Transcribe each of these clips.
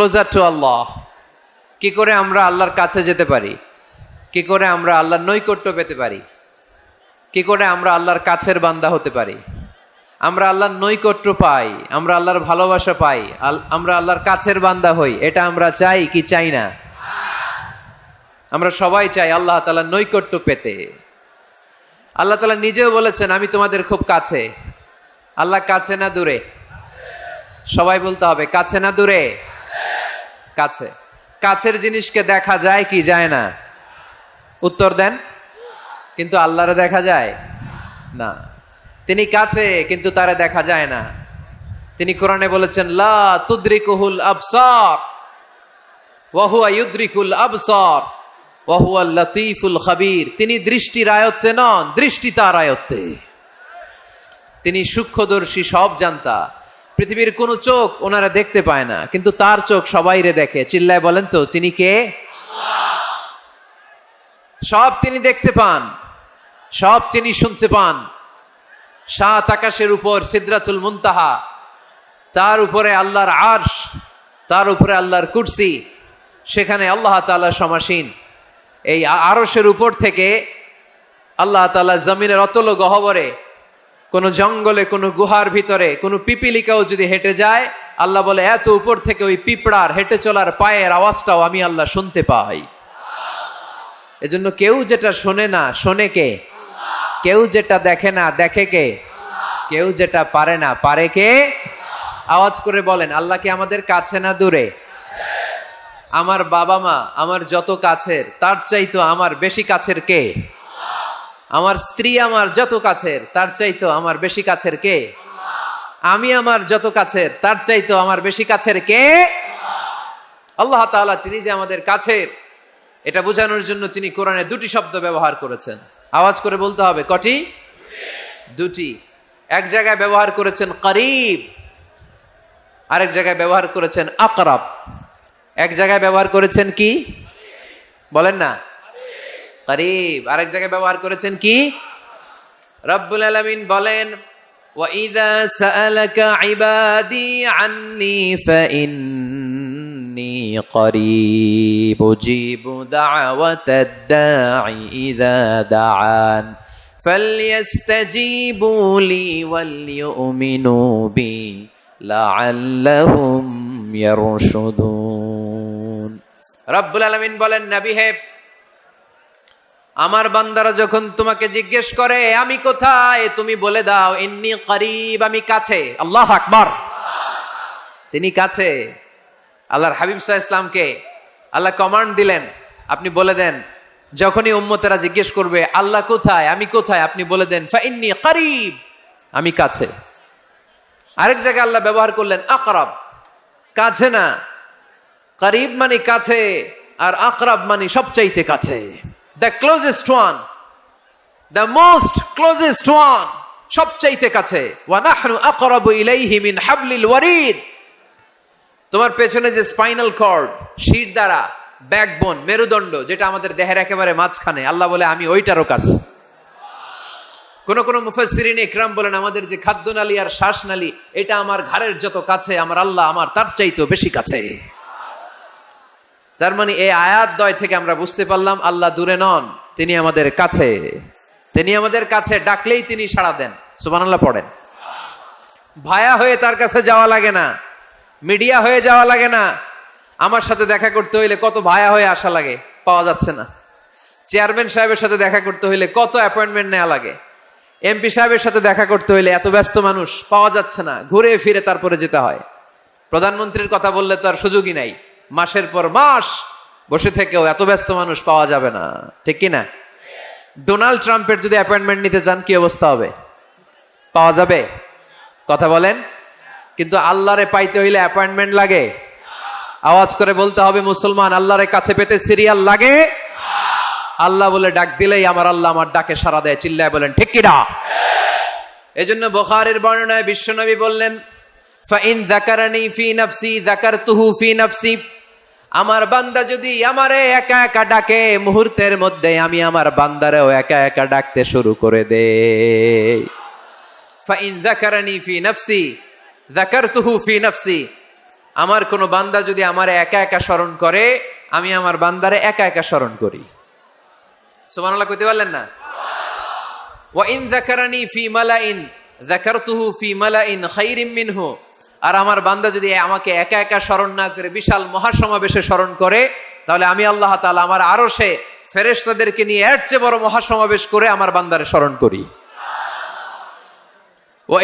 Closer to আল্লাহ কি করে আমরা আল্লাহর কাছে যেতে পারি? কি করে আমরা আল্লাহর নৈকট্য পেতে পারি? কি করে আমরা আল্লাহর কাছের বান্দা হতে পারি? আমরা আল্লাহর নৈকট্য পাই, আমরা আল্লাহর ভালোবাসা পাই আমরা আল্লাহর কাছের বান্দা হই, এটা আমরা চাই কি চাই না? আমরা সবাই চাই আল্লাহ তাআলার নৈকট্য পেতে। আল্লাহ তালা নিজেও বলেছেন, আমি তোমাদের খুব কাছে। আল্লাহ কাছে না দূরে? সবাই বলতে হবে, কাছে না দূরে? কাছে। কাছের জিনিসকে দেখা যায় কি যায় না? উত্তর দেন, কিন্তু আল্লাহরে দেখা যায়? না। তিনি কাছে, কিন্তু তারে দেখা যায় না। তিনি কোরআনে বলেছেন, লা তুদ্রিকুহুল আবসার ওয়াহুয়া ইউদ্রিকুল লতিফুল খাবির। তিনি দৃষ্টির আয়ত্তে নন, দৃষ্টি তার আয়ত্তে। তিনি সূক্ষ্মদর্শী সব জানতা। পৃথিবীর কোনো চোখ ওনারা দেখতে পায় না, কিন্তু তার চোখ সবাইরে দেখে। চিল্লায় বলেন তো, তিনি কে? সব তিনি দেখতে পান, সব তিনি শুনতে পান। সাত আকাশের উপর সিদ্রাতুল মুনতাহা, তার উপরে আল্লাহর আরশ, তার উপরে আল্লাহর কুরসি, সেখানে আল্লাহ তাআলা সমাসীন। এই আ- আরশের উপর থেকে আল্লাহ তাআলা জমিনের অতল গহবরে কোনো জঙ্গলে, কোনো গুহার ভিতরে, কোনো পিপিলিকাও যদি হেঁটে যায়, আল্লাহ বলে, এত উপর থেকে ওই পিঁপড়ার হেঁটে চলার পায়ের আওয়াজটাও আমি আল্লাহ শুনতে পাই। এজন্য কেউ যেটা শোনে না, শোনে কে? কেউ যেটা দেখে না, দেখে কে? কেউ যেটা পারে না, পারে কে? আওয়াজ করে বলেন, আল্লাহ কি আমাদের কাছে না দূরে? আমার বাবা মা আমার যত কাছের, তার চাইতো আমার বেশি কাছের কে? আমার স্ত্রী আমার যত কাছের, তার চাইতো আমার বেশি কাছের কে? আমি আমার যত কাছের, তার চাইতো আমার বেশি কাছের কে? আল্লাহ তাআলা তিনি যে আমাদের কাছের, এটা বোঝানোর জন্য তিনি কোরআনে দুটি শব্দ ব্যবহার করেছেন। আওয়াজ করে বলতে হবে, কটি? দুটি। এক জায়গায় ব্যবহার করেছেন করিব, আরেক জায়গায় ব্যবহার করেছেন আকরাব। এক জায়গায় ব্যবহার করেছেন কি? বলেন না। করিব আরেক জায়গায় ব্যবহার করেছেন কি রব্বুল আলামিন বলেন وَإِذَا سَأَلَكَ عِبَادِي عَنِّي فَإِنِّي قَرِيبٌ أُجِيبُ دَعْوَةَ الدَّاعِ إِذَا دَعَانِ فَلْيَسْتَجِيبُوا لِي وَلْيُؤْمِنُوا بِي لَعَلَّهُمْ يَرْشُدُونَ রব্বুল আলামিন বলেন নবী হে আমার বান্দারা যখন তোমাকে জিজ্ঞেস করে, আমি কোথায়? তুমি বলে দাও, ইন্নি করিব, আমি কাছে। আল্লাহ আকবার। তিনি কাছে। আল্লাহর হাবিব সাহা ইসলামকে আল্লাহ কমান্ড দিলেন। আপনি বলে দেন, যখনই উম্মতেরা জিজ্ঞেস করবে, আল্লাহ কোথায়? আমি কোথায়? আপনি বলে দেন, ফাইন্নি করিব, আমি কাছে। আরেক জায়গায় আল্লাহ ব্যবহার করলেন, আকরাব। কাছে না। করিব মানে কাছে, আর আকরাব মানে সবচাইতে কাছে। The closest one the most closest one সবচাইতে কাছে। ওয়ানাহনু আকরাবু ইলাইহি মিন হাবলিল ওয়ারিদ। তোমার পেছনে যে স্পাইনাল কর্ড, শির দ্বারা ব্যাকবোন, মেরুদণ্ড, যেটা আমাদের দেহের একেবারে মাঝখানে, আল্লাহ বলে, আমি ওইটারও কাছে কোন কোন মুফাসসিরিন ইকরাম বলেন, আমাদের যে খাদ্যনালী আর শ্বাসনালী, এটা আমার ঘাড়ের যত কাছে, আমার আল্লাহ আমার তার চাইতেও বেশি কাছে। তার মানে এই আয়াত দয় থেকে আমরা বুঝতে পারলাম, আল্লাহ দূরে নন, তিনি আমাদের কাছে। তিনি আমাদের কাছে ডাকলেই তিনি সাড়া দেন। সুবহানাল্লাহ পড়েন। ভায়া হয়ে তার কাছে যাওয়া লাগে না, মিডিয়া হয়ে যাওয়া লাগে না। আমার সাথে দেখা করতে হইলে কত ভায়া হয়ে আসা লাগে, পাওয়া যাচ্ছে না। চেয়ারম্যান সাহেবের সাথে দেখা করতে হইলে কত অ্যাপয়েন্টমেন্ট নেওয়া লাগে। এমপি সাহেবের সাথে দেখা করতে হইলে এত ব্যস্ত মানুষ, পাওয়া যাচ্ছে না, ঘুরে ফিরে তারপরে যেতে হয়। প্রধানমন্ত্রীর কথা বললে তো আর সুযোগই নাই। মাসের পর মাস বসে থেকেও এত ব্যস্ত মানুষ পাওয়া যাবে না। ঠিক কি না? ডোনাল্ড ট্রাম্পের যদি অ্যাপয়েন্টমেন্ট নিতে চান কি অবস্থা হবে? পাওয়া যাবে? কথা বলেন। কিন্তু আল্লাহরে পাইতে হইলে অ্যাপয়েন্টমেন্ট লাগে। আওয়াজ করে বলতে হবে, মুসলমান, আল্লাহরে কাছে পেতে সিরিয়াল লাগে? আল্লাহ বলে, ডাক দিলেই আমার আল্লাহ আমার ডাকে সারা দেয়। চিল্লায় বলেন, ঠিক কিনা এই জন্য বোখারের বর্ণনায় বিশ্বনবী বললেন ফাইন জাকারানি ফি নাফসি জাকারতুহু ফি নাফসি। আমার বান্দা যদি আমারে একা একা ডাকে, মুহূর্তের মধ্যে আমি আমার বান্দারেও একা একা ডাকতে শুরু করে জাকারানি জাকারতুহু নাফসি। আমার কোনো বান্দা যদি আমার একা একা স্মরণ করে, আমি আমার বান্দারে একা একা স্মরণ করি। সুবহানাল্লাহ কইতে পারলেন না? ওয়া ইন যাকারানি ফি মালাইন, যাকারতুহু ফি মালাইন খাইরিম মিনহু। আর আমার বান্দা যদি আমাকে একা একা স্মরণ না করে, বিশাল মহাসমাবেশে স্মরণ করে, তাহলে আমি আল্লাহ তালা আমার আরও সে ফেরেস্তাদেরকে নিয়ে এর চেয়ে বড় মহাসমাবেশ করে আমার বান্দারে স্মরণ করি। ও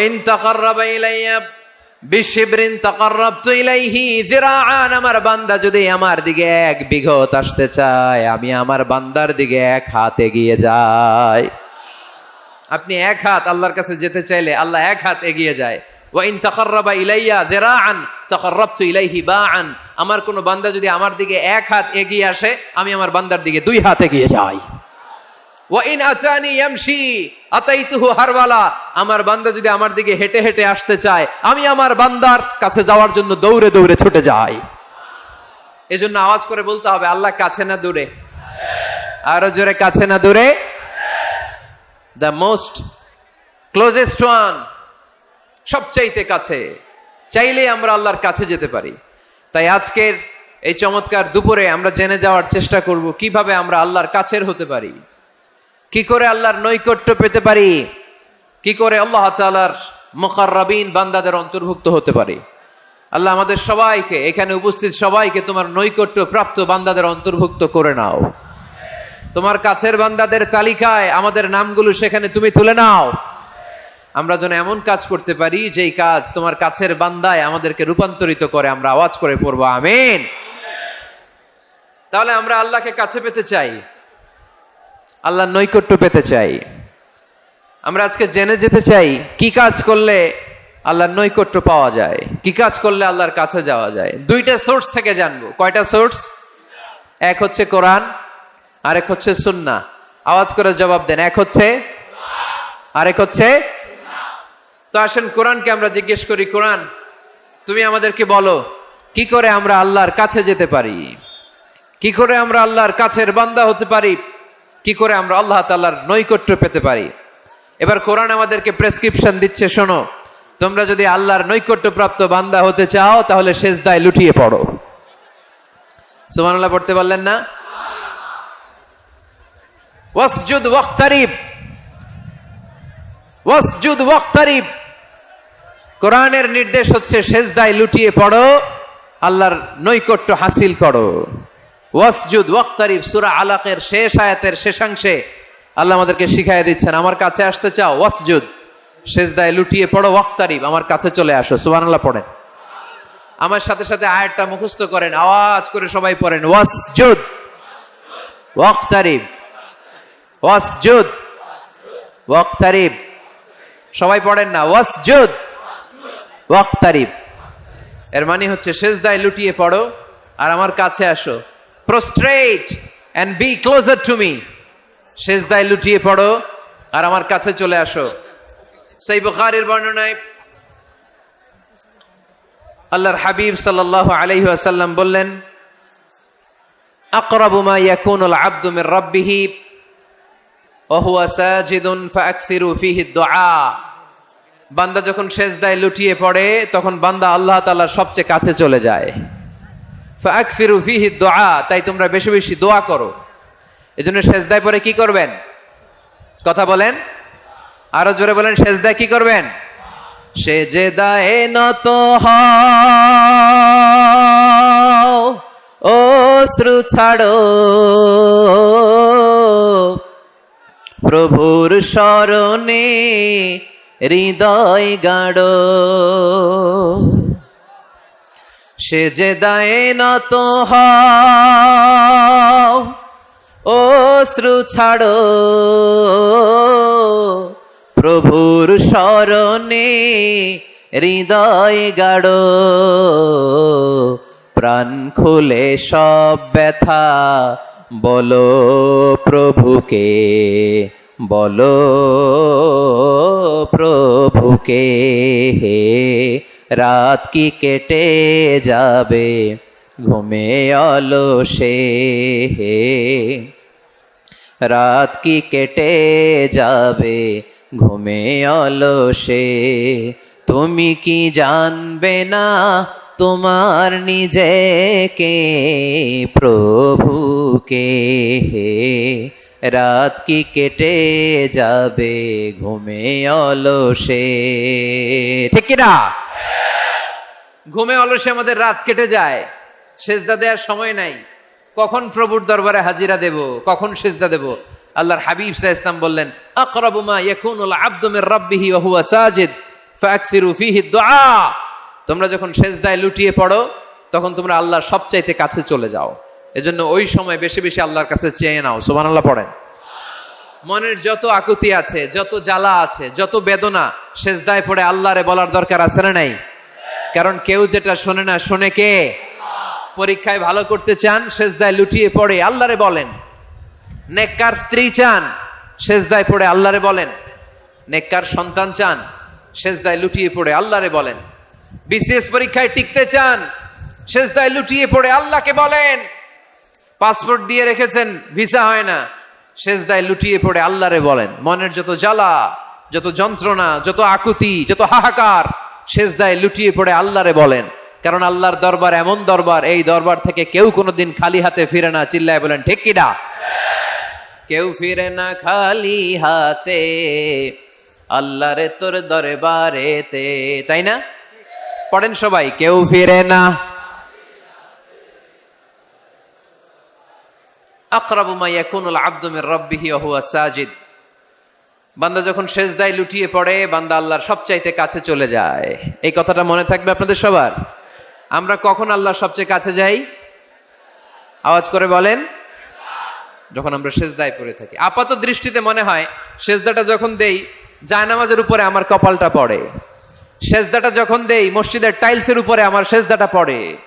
বিশিবরিন আমার বান্দা যদি আমার দিকে এক বিঘত আসতে চায়, আমি আমার বান্দার দিকে এক হাতে গিয়ে যাই। আপনি এক হাত আল্লাহর কাছে যেতে চাইলে আল্লাহ এক হাত এগিয়ে যায়। ওয়াইন তাকাররাবা ইলাইয়া যিরাআন তাকাররাবতু ইলাইহি বাআন আমার কোনো বান্দা যদি আমার দিকে এক হাত এগিয়ে আসে, আমি আমার বান্দার দিকে দুই হাত এগিয়ে যাই। ওয়াইন আচানি ইয়ামশি আতাইতুহু হারওয়ালা আমার বান্দা যদি আমার দিকে হেঁটে হেঁটে আসতে চায়, আমি আমার বান্দার কাছে যাওয়ার জন্য দৌড়ে দৌড়ে ছুটে যাই। এজন্য আওয়াজ করে বলতে হবে, আল্লাহ কাছে না দূরে। আরও জোরে, কাছে না দূরে? দ্য মোস্ট ক্লোজেস্ট ওয়ান সবচাইতে কাছে। চাইলে আমরা আল্লাহর কাছে যেতে পারি। তাই আজকের এই চমৎকার দুপুরে আমরা জেনে যাওয়ার চেষ্টা করব, কীভাবে আমরা আল্লাহর কাছের হতে পারি। কি করে আল্লাহর নৈকট্য পেতে পারি? কি করে আল্লাহ তালার মোকাররাবিন বান্দাদের অন্তর্ভুক্ত হতে পারি? আল্লাহ আমাদের সবাইকে, এখানে উপস্থিত সবাইকে তোমার নৈকট্য প্রাপ্ত বান্দাদের অন্তর্ভুক্ত করে নাও। তোমার কাছের বান্দাদের তালিকায় আমাদের নামগুলো সেখানে তুমি তুলে নাও। আমরা যেন এমন কাজ করতে পারি, যেই কাজ তোমার কাছের বান্দায় আমাদেরকে রূপান্তরিত করে আমরা আওয়াজ করে পড়ব, আমিন। তাহলে আমরা আল্লাহকে কাছে পেতে চাই, আল্লাহর নৈকট্য পেতে চাই। আমরা আজকে জেনে যেতে চাই, কি কাজ করলে আল্লাহর নৈকট্য পাওয়া যায়, কি কাজ করলে আল্লাহর কাছে যাওয়া যায়। দুইটা সোর্স থেকে জানব। কয়টা সোর্স? এক হচ্ছে কোরআন, আরেক হচ্ছে সুন্না আওয়াজ করে জবাব দেন, এক হচ্ছে, আরেক হচ্ছে তো আসেন, কোরআনকে আমরা জিজ্ঞেস করি, কোরআন, তুমি আমাদেরকে বলো, কি করে আমরা আল্লাহর কাছে যেতে পারি? কি করে আমরা আল্লাহর কাছের বান্দা হতে পারি? কি করে আমরা আল্লাহ তাল্লাহর নৈকট্য পেতে পারি? এবার কোরআন আমাদেরকে প্রেসক্রিপশন দিচ্ছে, শোনো, তোমরা যদি আল্লাহর নৈকট্য প্রাপ্ত বান্দা হতে চাও, তাহলে শেষ দায় লুটিয়ে পড়ো। সুমানুল্লাহ পড়তে পারলেন না? ওয়াসজুদ, ওয়াক্তারিব। ওয়াসজুদ, ওয়াক্তারিব। কোরআনের নির্দেশ হচ্ছে সেজদায় লুটিয়ে পড়ো, আল্লাহর নৈকট্য হাসিল করো। ওয়াসজুদ, ওয়াক্তারিব, সূরা আলাকের শেষ আয়াতের শেষাংশে আল্লাহ আমাদেরকে শিখাই দিচ্ছেন, আমার কাছে আসতে চাও, ওয়াসজুদ, সেজদায় লুটিয়ে পড়ো, ওয়াক্তারিব, আমার কাছে চলে আসো। সুবহানাল্লাহ পড়েন। আমার সাথে সাথে আয়াতটা মুখস্থ করেন, আওয়াজ করে সবাই পড়েন, ওয়াসজুদ, ওয়াক্তারিব ওয়াসজুদ, ওয়াক্তারিব। সবাই পড়েন না, ওয়াসজুদ ওয়াক্তারিব। এর মানে হচ্ছে সেজদায় লুটিয়ে পড়ো আর আমার কাছে আসো। Prostrate and be closer to me সেজদায় লুটিয়ে পড়ো আর আমার কাছে চলে আসো। সেই বুখারের বর্ণনায় আল্লাহর হাবিব সাল্লাল্লাহু আলাইহি ওয়াসাল্লাম বললেন, আকরাবু মা ইয়াকুনুল আবদু মির রাব্বিহি ওয়া হুয়া সাজিদুন ফাআকসিরু ফিহি দুআ বান্দা যখন সেজদায় লুটিয়ে পড়ে, তখন বান্দা আল্লাহ তাআলার সবচেয়ে কাছে চলে যায়। দুআ তাই তোমরা বেশি বেশি দোয়া করো। এই এজন্য সেজদায় পরে কি করবেন? কথা বলেন। আরও জোরে বলেন, সেজদায় কি করবেন? সে যে দায়ে নত ও শ্রু ছাড়ো। প্রভুর স্মরণে হৃদয় গাড়ো সে যে দায়ে নত ও শ্রু ছাড়ো। প্রভুর স্মরণে হৃদয় গাড়ো প্রাণ খুলে সব ব্যথা, বলো প্রভুকে, বলো প্রভুকে, হে রাত কি কেটে যাবে? ঘুমে অলসে হে রাত কি কেটে যাবে? ঘুমে অলসে তুমি কি জানবে না তোমার নিজেকে? প্রভুকে রাত কি কেটে যাবে? ঘুমে অলসে। ঠিক কিনা ঘুমে অলসে আমাদের রাত কেটে যায়। সেজদা দেওয়ার সময় নাই। কখন প্রভুর দরবারে হাজিরা দেব? কখন সেজদা দেব? আল্লাহর হাবিব সাহ ইসলাম বললেন, আকরাবু মা ইয়াকুনুল আবদু মির রাব্বিহি ওয়া হুয়া সাজিদ ফাকসিরু ফিহি দুআ। তোমরা যখন সেজদায় লুটিয়ে পড়ো, তখন তোমরা আল্লাহর সবচাইতে কাছে চলে যাও। এজন্য ওই সময় বেশি বেশি আল্লাহর কাছে চেয়ে নাও, সুবহানাল্লাহ পড়েন। মনের যত আকুতি আছে, যত জ্বালা আছে, যত বেদনা, সেজদায় পড়ে আল্লাহরে বলার দরকার আছে না নাই? কারণ কেউ যেটা শোনে না, শোনে কে? পরীক্ষায় ভালো করতে চান, সেজদায় লুটিয়ে পড়ে, আল্লাহরে বলেন। নেককার স্ত্রী চান, সেজদায় পড়ে আল্লাহরে বলেন। নেককার সন্তান চান, সেজদায় লুটিয়ে পড়ে আল্লাহরে বলেন। বিসিএস পরীক্ষায় টিকতে চান, সেজদায় লুটিয়ে পড়ে আল্লাহকে বলেন। পাসপোর্ট দিয়ে রেখেছেন, ভিসা হয় না। সেজদায় লুটিয়ে পড়ে আল্লাহরে বলেন, মনের যত জ্বালা, যত যন্ত্রণা, যত আকুতি, যত হাহাকার, সেজদায় লুটিয়ে পড়ে আল্লাহরে বলেন। কারণ আল্লাহর দরবার এমন দরবার, এই দরবার থেকে কেউ কোনোদিন খালি হাতে ফিরে না। চিল্লায় বলেন, ঠিক কিনা কেউ ফিরে না খালি হাতে, আল্লাহরে তোর দরবারেতে। তাই না? পড়েন সবাই, কেউ ফিরে না আকরাবু মা ইয়াকুনুল আবদু মির রাব্বিহি ওয়া হুয়া সাজিদ। বান্দা যখন সেজদায় লুটিয়ে পড়ে, বান্দা আল্লাহর সবচাইতে কাছে চলে যায়। এই কথাটা মনে থাকবে আপনাদের সবার? আমরা কখন আল্লাহর সবচেয়ে কাছে যাই? আওয়াজ করে বলেন। যখন আমরা সেজদায় পড়ে থাকি। আপাত দৃষ্টিতে মনে হয়, সেজদাটা যখন দেই, জায়নামাজের উপরে আমার কপালটা পড়ে। সেজদাটা যখন দেই, মসজিদের টাইলসের উপরে আমার সেজদাটা পড়ে।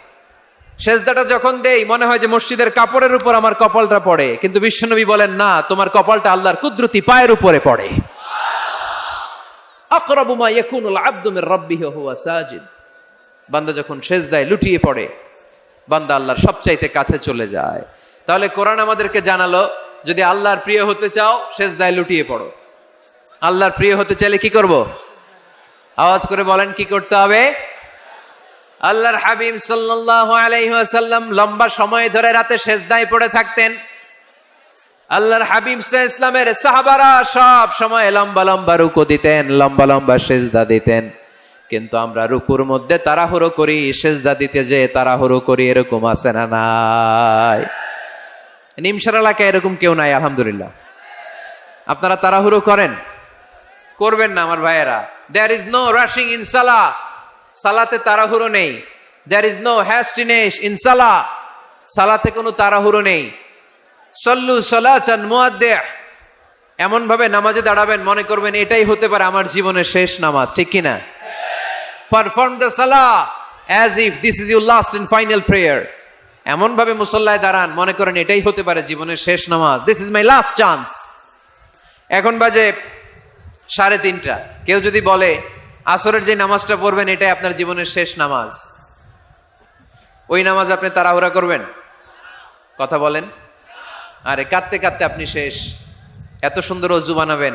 সেজদাটা যখন দেই, মনে হয় যে মসজিদের কাপড়ের উপর আমার কপালটা পড়ে। কিন্তু বিশ্বনবী বলেন, না, তোমার কপালটা আল্লাহর কুদরতি পায়ের উপরে পড়ে। আকরাবু মা ইয়াকুনুল আবদু মির হুয়া সাজিদ। বান্দা যখন সেজদায় লুটিয়ে পড়ে, বান্দা আল্লাহর সবচাইতে কাছে চলে যায়। তাহলে কোরআন আমাদেরকে জানালো, যদি আল্লাহর প্রিয় হতে চাও, সেজদায় লুটিয়ে পড়ো। আল্লাহর প্রিয় হতে চাইলে কি করব? আওয়াজ করে বলেন, কি করতে হবে? আল্লাহর হাবিব সাল্লাল্লাহু আলাইহি ওয়াসাল্লাম লম্বা সময় ধরে রাতে সেজদায় পড়ে থাকতেন। আল্লাহর হাবিব সাহ ইসলামের সাহাবারা সব সময় লম্বা লম্বা রুকু দিতেন, লম্বা লম্বা সেজদা দিতেন। কিন্তু আমরা রুকুর মধ্যে তাড়াহুড়ো করি, সেজদা দিতে যে তাড়াহুড়ো করি, এরকম আছে না নাই? নিমসার এলাকায় এরকম কেউ নাই, আলহামদুলিল্লাহ। আপনারা তাড়াহুড়ো করেন? করবেন না আমার ভাইয়েরা। There is no rushing in সালা সালাতে তাড়াহুড়ো নেই। There is no hastiness in সালা সালাতে কোনো তাড়াহুড়ো নেই। সল্লু সলাচান মুয়াদ্দে এমন ভাবে নামাজে দাঁড়াবেন, মনে করবেন এটাই হতে পারে আমার জীবনের শেষ নামাজ, ঠিক কিনা পারফর্ম দ্য সালা as if this is your last and final prayer এমন ভাবে মুসল্লায় দাঁড়ান, মনে করেন এটাই হতে পারে জীবনের শেষ নামাজ। This is my last chance এখন বাজে সাড়ে তিনটা। কেউ যদি বলে আসরের যে নামাজটা পড়বেন, এটাই আপনার জীবনের শেষ নামাজ। ওই নামাজ আপনি তাড়াহুড়া করবেন? কথা বলেন। আরে, কাঁদতে কাঁদতে আপনি শেষ। এত সুন্দর অজু বানাবেন,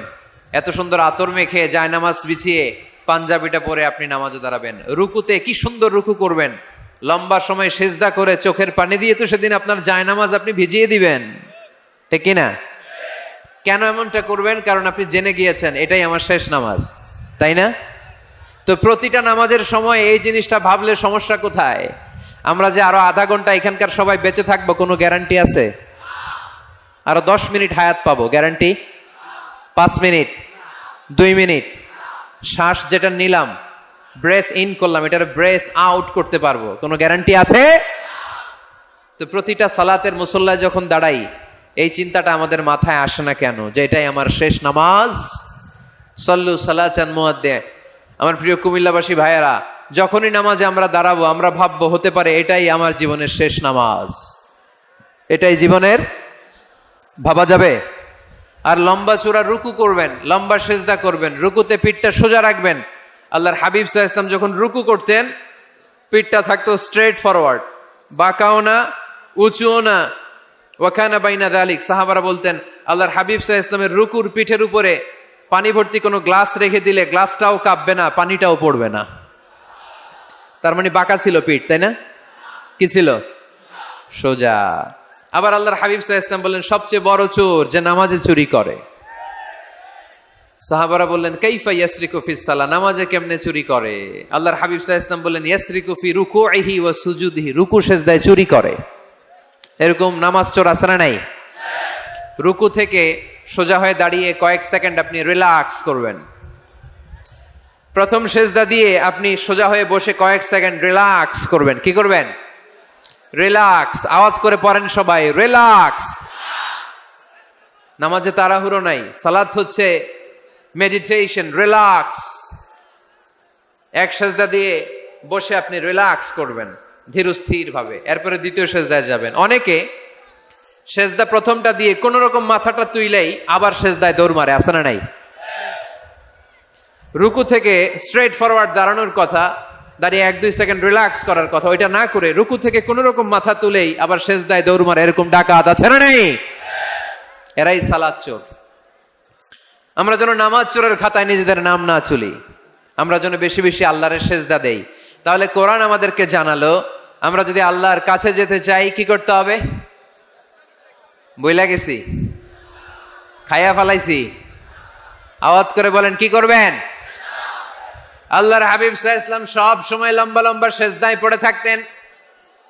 এত সুন্দর আতর মেখে যায় নামাজ বিছিয়ে পাঞ্জাবিটা পরে আপনি নামাজে দাঁড়াবেন। রুকুতে কি সুন্দর রুকু করবেন। লম্বা সময় সেজদা করে চোখের পানি দিয়ে তো সেদিন আপনার জায়নামাজ আপনি ভিজিয়ে দিবেন। ঠিক না? কেন এমনটা করবেন? কারণ আপনি জেনে গিয়েছেন, এটাই আমার শেষ নামাজ। তাই না? তো প্রতিটা নামাজের সময় এই জিনিসটা ভাবলে সমস্যা কোথায়? আমরা যে আরও আধা ঘণ্টা এখানকার সবাই বেঁচে থাকব, কোনো গ্যারান্টি আছে? আরও দশ মিনিট হায়াত পাবো, গ্যারান্টি? পাঁচ মিনিট, দুই মিনিট। শ্বাস যেটা নিলাম, ব্রেথ ইন করলাম, এটার ব্রেথ আউট করতে পারব, কোনো গ্যারান্টি আছে? তো প্রতিটা সালাতের মুসল্লায় যখন দাঁড়াই, এই চিন্তাটা আমাদের মাথায় আসে না কেন? যে এটাই আমার শেষ নামাজ। সল্লু সালাচান মুয়াদ্দে আমার প্রিয় কুমিল্লাবাসী ভাইয়েরা, যখনই নামাজে আমরা দাঁড়াবো, আমরা ভাববো, হতে পারে এটাই আমার জীবনের শেষ নামাজ। এটাই জীবনের ভাবা যাবে। আর লম্বা চূড়া রুকু করবেন, লম্বা সেজদা করবেন, রুকুতে পিঠটা সোজা রাখবেন। আল্লাহর হাবিব সাহা ইসলাম যখন রুকু করতেন, পিঠটা থাকতো স্ট্রেট ফরওয়ার্ড বাঁকাও না, উঁচুও না। ওয়াখানা বাইনা দালিক সাহাবারা বলতেন, আল্লাহর হাবিব সাহা ইসলামের রুকুর পিঠের উপরে পানি ভর্তি কোনো গ্লাস রেখে দিলে গ্লাসটাও কাঁপবে না, পানিটাও পড়বে না। তার মানে বাঁকা ছিল পিঠ, তাই না? কি ছিল? সোজা। আবার আল্লাহর হাবিব সাহা ইসলাম বললেন, সবচেয়ে বড় চোর যে নামাজে চুরি করে। সাহাবারা বললেন, কাইফা ইয়াসরিকু ফি সালা নামাজে কেমনে চুরি করে? আল্লাহর হাবিব সাহা ইসলাম বললেন, ইয়াসরিকু ফি রুকুইহি ওয়া সুজুদিহি। রুকু সেজদায় চুরি করে। এরকম নামাজ চোর না নাই? রুকু থেকে সোজা হয়ে দাঁড়িয়ে কয়েক সেকেন্ড আপনি রিল্যাক্স করবেন। প্রথম সেজদা দিয়ে আপনি সোজা হয়ে বসে কয়েক সেকেন্ড রিল্যাক্স করবেন। কি করবেন? রিল্যাক্স আওয়াজ করে পড়েন সবাই রিল্যাক্স নামাজে তাড়াহুড়ো নাই, সালাত হচ্ছে মেডিটেশন রিল্যাক্স এক সেজদা দিয়ে বসে আপনি রিল্যাক্স করবেন ধীরস্থির ভাবে এরপরে দ্বিতীয় সেজদায় যাবেন। অনেকে সেজদা প্রথমটা দিয়ে কোন রকম মাথাটা তুইলেই আবার সেজদায় দৌড় মারে আসে না নাই? রুকু থেকে স্ট্রেট ফরওয়ার্ড দাঁড়ানোর কথা, দাঁড়িয়ে এক দুই সেকেন্ড রিল্যাক্স করার কথা, ওইটা না করে রুকু থেকে কোন রকম মাথা তুলেই আবার শেষদায় দৌড় মারে, এরকম ডাকাত আছে না নেই? এরাই সালাদ চোর। আমরা যেন নামাজ চোরের খাতায় নিজেদের নাম না চুলি, আমরা যেন বেশি বেশি আল্লাহরের সেজদা দেই। তাহলে কোরআন আমাদেরকে জানালো, আমরা যদি আল্লাহর কাছে যেতে চাই, কি করতে হবে? বইলা গেছি। খাইয়া ফালাইছি। আওয়াজ করে বলেন, কি করবেন? আল্লাহর হাবিব সাহা ইসলাম সব সময় লম্বা লম্বা সেজদায় পড়ে থাকতেন।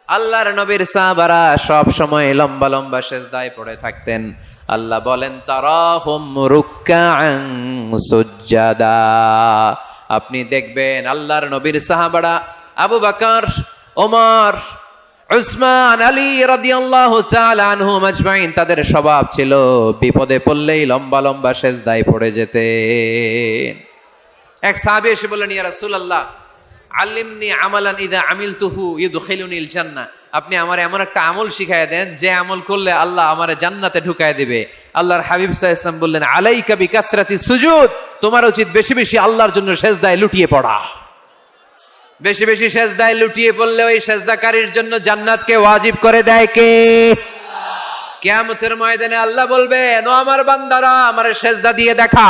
আল্লাহর নবীর সাহাবারা সব সময় লম্বা লম্বা সেজদায় পড়ে থাকতেন। আল্লাহ বলেন, তারাহুম আপনি দেখবেন আল্লাহর নবীর সাহাবারা আবু বকর, ওমর উসমান আলী রাদিয়াল্লাহু তাআলা আনহুম আজমাইন তাদের স্বভাব ছিল বিপদে পড়লেই লম্বা লম্বা সেজদায় পড়ে যেতে এক সাহাবী এসে বললেন, ইয়া রাসূলুল্লাহ, আল্লিমনি আমালান ইদা আমিল তুহু ইউদখিলুনিল জান্নাহ আপনি আমার এমন একটা আমল শিখায় দেন, যে আমল করলে আল্লাহ আমার জান্নাতে ঢুকায় দিবে। আল্লাহর হাবিব সাল্লাল্লাহু ইসলাম বললেন, আলাইকা বিকাসরাতি সুজুদ, তোমার উচিত বেশি বেশি আল্লাহর জন্য সেজদায় লুটিয়ে পড়া। বেশি বেশি সেজদায় লুটিয়ে পড়লে ওই সেজদাকারীর জন্য জান্নাতকে ওয়াজিব করে দেয় কে? কিয়ামতের ময়দানে আল্লাহ বলবেন ও আমার বান্দারা, আমার সেজদা দিয়ে দেখা।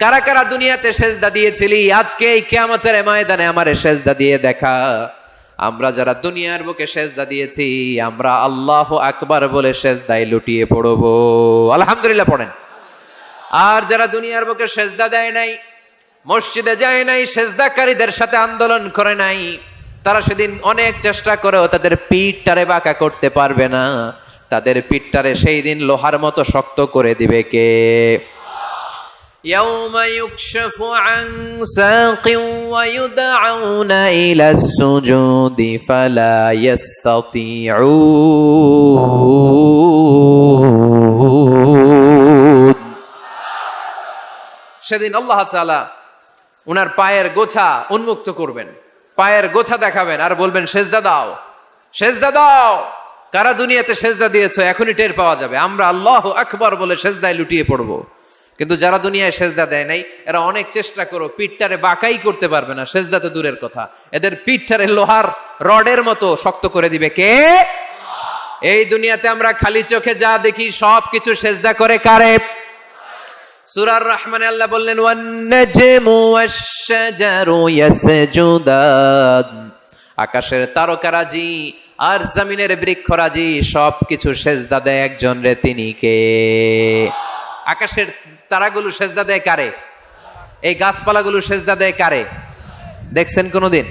কারা কারা দুনিয়াতে সেজদা দিয়েছিলি, আজকে এই কিয়ামতের ময়দানে আমার সেজদা দিয়ে দেখা। আমরা যারা দুনিয়ার বুকে সেজদা দিয়েছি, আমরা আল্লাহ আকবার বলে সেজদায় লুটিয়ে পড়ব। আলহামদুলিল্লাহ পড়েন। আর যারা দুনিয়ার বুকে সেজদা দেয় নাই মসজিদে যায় নাই সেজদাকারীদের সাথে আন্দোলন করে নাই তারা সেদিন অনেক চেষ্টা করেও তাদের পিঠটারে বাঁকা করতে পারবে না তাদের পিঠটারে সেই দিন লোহার মতো শক্ত করে দিবে কে يوم يكشف عن ساق ويدعون إلى السجود فلا يستطيعون সেদিন আল্লাহ তাআলা উনার পায়ের গোছা উন্মুক্ত করবেন। পায়ের গোছা দেখাবেন আর বলবেন, সেজদা দাও সেজদা দাও। কারা দুনিয়াতে সেজদা দিয়েছ, এখনই টের পাওয়া যাবে। আমরা আল্লাহ আকবর বলে সেজদায় লুটিয়ে পড়ব। কিন্তু যারা দুনিয়ায় সেজদা দেয় নাই, এরা অনেক চেষ্টা করো, পিঠটারে বাঁকাই করতে পারবে না। সেজদা তো দূরের কথা। এদের পিঠটারে লোহার রডের মতো শক্ত করে দিবে। কে? এই দুনিয়াতে আমরা খালি চোখে যা দেখি সব কিছু সেজদা করে কারে? সুরার রহমানে আল্লাহ বললেন আকাশের তারকারাজি আর জমিনের বৃক্ষরাজি সব কিছু সেজদা দেয় একজন রে তিনি কে? আকাশের তারাগুলো সেজদা দেয় কারে? এই গাছপালাগুলো সেজদা দেয় কারে? দেখছেন কোনোদিন?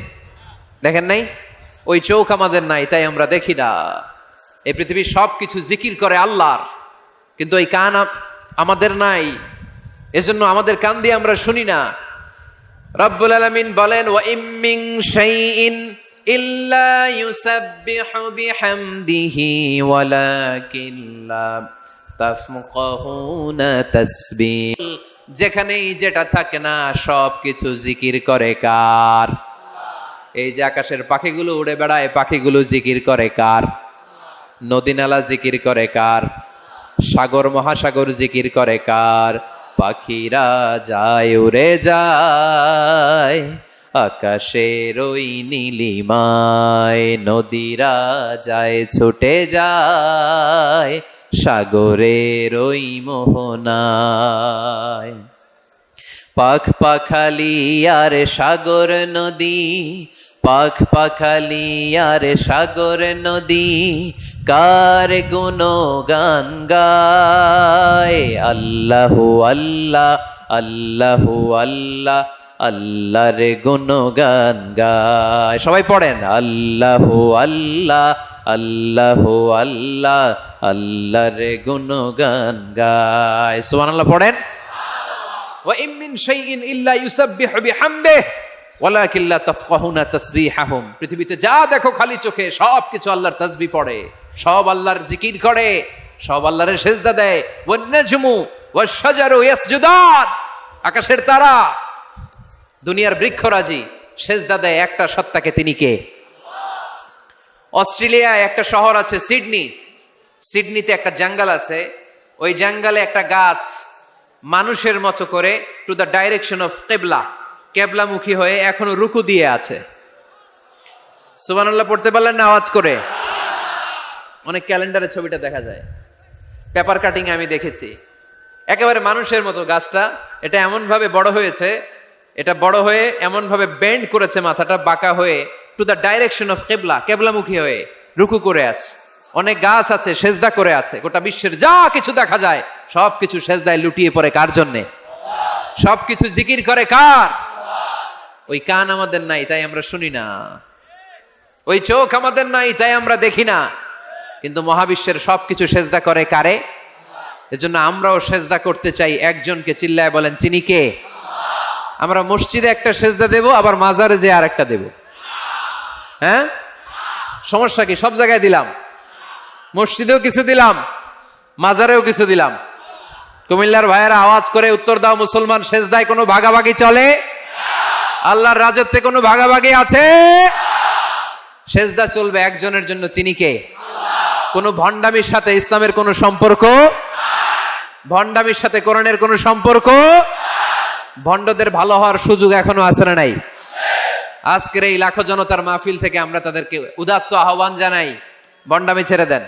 দেখেন নাই? ওই চোখ আমাদের নাই, তাই আমরা দেখি না। এই পৃথিবীর সব কিছু জিকির করে আল্লাহর, কিন্তু ওই কান আমাদের নাই। এজন্য আমাদের কান দিয়ে আমরা শুনি না। রব্বুল আলামিন বলেন, ওয়া ইম্মিং শাইইন ইল্লা ইউসাব্বিহু বিহামদিহি ওয়ালাকিন লা তাফকাহুনা তাসবিহ। যেখানেই যেটা থাকে না সব কিছু জিকির করে কার? এই যে আকাশের পাখিগুলো উড়ে বেড়ায়, পাখিগুলো জিকির করে কার? নদী নালা জিকির করে কার? সাগর, মহাসাগর জিকির করে কার? পাখিরা যায়, উড়ে যায়। আকাশের ওই নীলিমায় নদীরা যায়, ছুটে যায়। সাগরের ওই মোহনায়। পাখ পাখালি আর সাগর নদী পাখ পাখালিয়ার সাগর নদী, কার গুণ গান গায়? আল্লাহ আল্লাহ আল্লাহ আল্লাহ, আল্লাহর গুণ গান গায়। সবাই পড়েন, আল্লাহ আল্লাহ আল্লাহ আল্লাহ, আল্লাহর গুণ গান গায়। সুবহানাল্লাহ, পড়েন? ওয়া ইম মিন শাইইন ইল্লা ইউসাব্বিহু বিহামদিহি। ওলা কিল্লা তফকাহুনা তসবি হাহুম পৃথিবীতে যা দেখো খালি চোখে সব কিছু আল্লাহর তসবি পড়ে। সব আল্লাহর জিকির করে, সব আল্লাহরের সেজদা দেয়। ওয়ান্নাজমু ওয়াশজারু ইয়াসজুদান। আকাশের তারা, দুনিয়ার বৃক্ষরাজি, সেজদা দেয় একটা সত্তাকে তিনি কে? অস্ট্রেলিয়ায় একটা শহর আছে সিডনি। সিডনিতে একটা জঙ্গল আছে। ওই জঙ্গলে একটা গাছ মানুষের মতো করে টু দ্য ডাইরেকশন অফ কেবলা কেবলামুখী হয়ে এখনও রুকু দিয়ে আছে। সুবহানাল্লাহ, পড়তে পারলেন না আওয়াজ করে? অনেক ক্যালেন্ডারে ছবিটা দেখা যায়। পেপার কাটিং আমি দেখেছি। একেবারে মানুষের মতো গাছটা, এটা এমনভাবে বড় হয়েছে, এটা বড় হয়ে এমনভাবে বেন্ড করেছে মাথাটা, বাঁকা হয়ে টু দ্য ডাইরেকশন অফ কেবলা কেবলামুখী হয়ে, রুকু করে আছে। অনেক গাছ আছে, সেজদা করে আছে, গোটা বিশ্বের যা কিছু দেখা যায় সব কিছু সেজদায় লুটিয়ে পড়ে কার জন্যে? সব কিছু জিকির করে কার? ওই কান আমাদের নাই, তাই আমরা শুনি না। ওই চোখ আমাদের নাই, তাই আমরা দেখি না। কিন্তু মহাবিশ্বের সব কিছু সেজদা করে কারে? এজন্য আমরাও সেজদা করতে চাই, একজনকে চিল্লায় বলেন, তিনি কে? আমরা মসজিদে একটা সেজদা দেব, আবার মাজারে যে আর একটা দেব। হ্যাঁ? সমস্যা কি? সব জায়গায় দিলাম। মসজিদেও কিছু দিলাম, মাজারেও কিছু দিলাম। কুমিল্লার ভাইয়েরা আওয়াজ করে উত্তর দাও, মুসলমান সেজদায় কোনো ভাগাভাগি চলে? আল্লাহর রাজত্বে কোনো ভাগাভাগি আছে? সেজদা চলবে একজনের জন্য চিনি কে? কোনো ভণ্ডামির সাথে ইসলামের কোনো সম্পর্ক? ভণ্ডামির সাথে কোরআনের কোনো সম্পর্ক? ভণ্ডদের ভালো হওয়ার সুযোগ এখনও আছে না নাই? আজকের এই লাখো জনতার মাহফিল থেকে আমরা তাদেরকে উদাত্ত আহ্বান জানাই। ভণ্ডামি ছেড়ে দেন।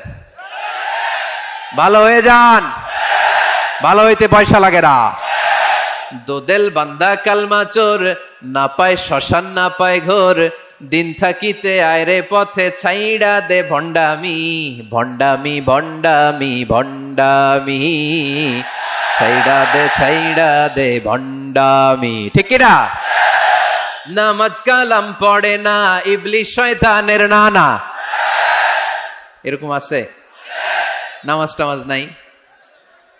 ভালো হয়ে যান। ভালো হইতে পয়সা লাগে না। দোদেল বান্দা কালমা চোর, না পায় শ্মশান, না পায় ঘোর। দিন থাকিতে আয়রে পথে ছাইড়া দে ভণ্ডামি ভণ্ডামি ভণ্ডামি ভণ্ডামি। ছাইড়া দে ছাইড়া দে ভণ্ডামি। ঠিক না নামাজ কালাম পড়ে না ইবলি শয়তানের নানা। এরকম আছে? নামাজ টামাজ নাই?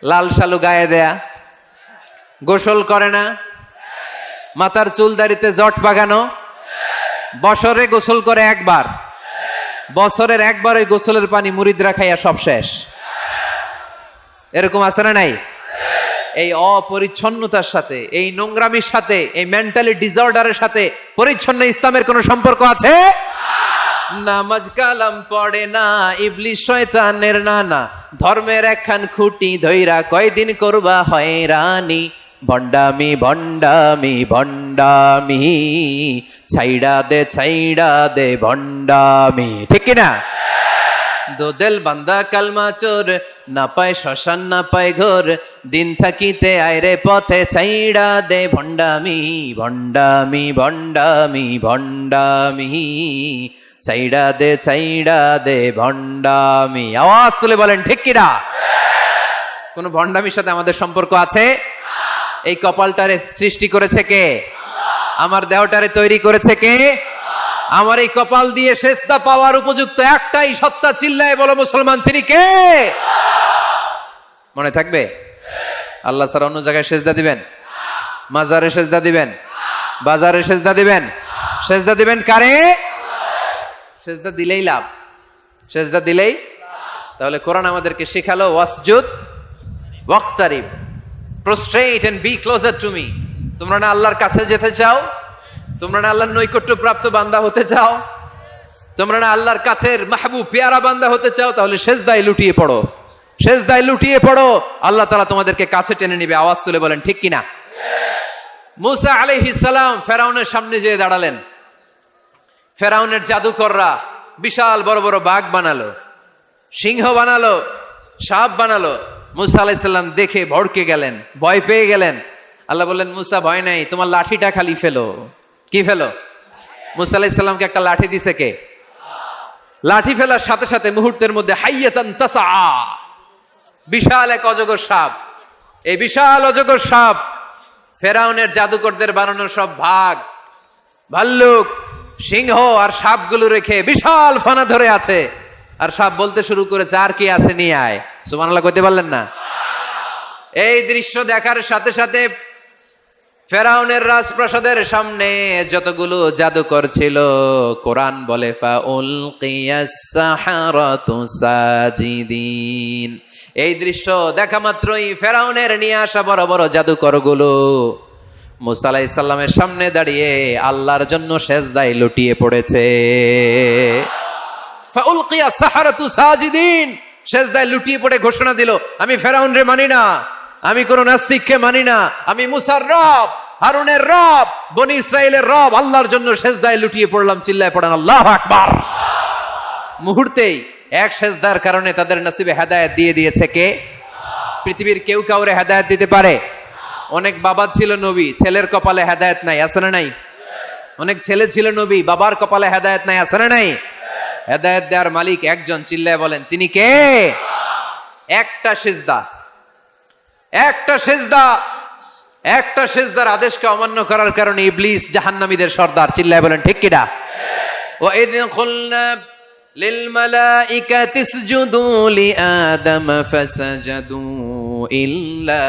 লাল শালু গায়ে দেয়া? গোসল করে না? মাথার চুল দাড়িতে জট বাগানো? বছরে গোসল করে একবার। বছরের একবার ওই গোসলের পানি মুরিদরা খাইয়া সব শেষ। এরকম আছে না নাই? এই অপরিচ্ছন্নতার সাথে, এই নোংরামির সাথে, এই মেন্টালি ডিসঅর্ডারের সাথে পরিচ্ছন্ন ইসলামের কোনো সম্পর্ক আছে? নামাজ কালাম পড়ে না, ইবলিশ শয়তানের নানা। ধর্মের একখান খুঁটি ধইরা কয়দিন করবা হয়রানি। ভণ্ডামি ভণ্ডামি ভণ্ডামি ছাইড়া দে ছাইড়া দে ভণ্ডামি ঠিক কি না দোদেল বান্দা কালমা চোর না পায় শ্মশান, না পায় ঘোর। দিন থাকিতে আয়রে পথে ছাইড়া দে ভণ্ডামি ভণ্ডামি ভণ্ডামি ভণ্ডামি ছাইড়া দে ছাইড়া দে ভণ্ডামি আওয়াজ তুলে বলেন, ঠিক কিনা? কোন ভণ্ডামির সাথে আমাদের সম্পর্ক আছে? এই কপালটারে সৃষ্টি করেছে কে? আমার দেহটারে তৈরি করেছে কে? আমার এই কপাল দিয়ে শেষটা পাওয়ার উপযুক্ত একটাই সত্তা চিল্লায় বলো মুসলমান, তিনি কে? মনে থাকবে? আল্লাহ ছাড়া অন্য জায়গায় সেজদা দিবেন? মাজারে সেজদা দিবেন? বাজারে সেজদা দিবেন? সেজদা দিবেন কারে? সেজদা দিলেই লাভ। সেজদা দিলেই তাহলে কোরআন আমাদেরকে শেখালো, ওয়াসজুদ ওয়াক্তারিব। Prostrate and be closer to me তোমরা না আল্লাহর কাছে যেতে চাও? তোমরা না আল্লাহর নৈকট্য প্রাপ্ত বান্দা হতে চাও? তোমরা না আল্লাহর কাছের মাহবুব, পেয়ারা বান্দা হতে চাও? তাহলে সেজদায় লুটিয়ে পড়ো। সেজদায় লুটিয়ে পড়ো। আল্লাহ তালা তোমাদেরকে কাছে টেনে নিবে। আওয়াজ তুলে বলেন, ঠিক কিনা? মুসা আলাইহিস সালাম ফেরাউনের সামনে যেয়ে দাঁড়ালেন। ফেরাউনের জাদুকররা বিশাল বড় বড় বাঘ বানালো, সিংহ বানালো, সাপ বানালো। মুসা আলাইসাল্লাম দেখে ভড়কে গেলেন, ভয় পেয়ে গেলেন। আল্লাহ বললেন, মুসা, ভয় নাই, তোমার লাঠিটা খালি ফেলো। কি ফেলো? মুসা আলাইসাল্লামকে একটা লাঠি দিছে কে? লাঠি ফেলার সাথে সাথে মুহূর্তের মধ্যে হাইয়াতান তাসা বিশাল এক অজগর সাপ। এই বিশাল অজগর সাপ ফেরাউনের জাদুকরদের বানানো সব ভাগ। ভাল্লুক, সিংহ আর সাপগুলো রেখে বিশাল ফানা ধরে আছে। আর সাপ বলতে শুরু করেছে আর কি আছে নিয়ে আয়। সুমানাল্লাহ করতে পারলেন না? এই দৃশ্য দেখার সাথে সাথে ফেরাউনের রাজপ্রাসাদের সামনে যতগুলো জাদুকর ছিল, কোরআন বলে সাজিদিন। এই দৃশ্য দেখা মাত্রই ফেরাউনের নিয়ে আসা বড় বড় জাদুকরগুলো। মুসা আলাইহিস সালামের সামনে দাঁড়িয়ে আল্লাহর জন্য সেজদায় লুটিয়ে পড়েছে। ফাউলকিয়া সাহারাতু সাজিদিন। সেজদায় লুটিয়ে পড়ে ঘোষণা দিল, আমি ফেরাউন রে মানি না, আমি কোন নাস্তিককে মানি না, আমি মুসার রব, হারুনের রব, বনি ইসরায়েলের রব, আল্লাহর জন্য লুটিয়ে পড়লাম, চিল্লায় আল্লাহ আকবার। মুহূর্তেই এক সেজদার কারণে তাদের নসিবে হেদায়েত দিয়ে দিয়েছে কে? পৃথিবীর কেউ কাউরে হেদায়েত দিতে পারে? অনেক বাবা ছিল নবী, ছেলের কপালে হেদায়েত নাই, আছে না নাই? অনেক ছেলে ছিল নবী, বাবার কপালে হেদায়েত নাই, আছে না নাই? হেদায়েত দেওয়ার মালিক একজন চিল্লায় বলেন তিনি কে একটা সেজদা একটা সেজদা একটা সেজদার আদেশকে অমান্য করার কারণে ইবলিস জাহান্নামীদের সর্দার চিল্লায় বলেন ঠিক কিনা وإذ قلنا للملائكة اسجدوا لآدم فسجدوا إلا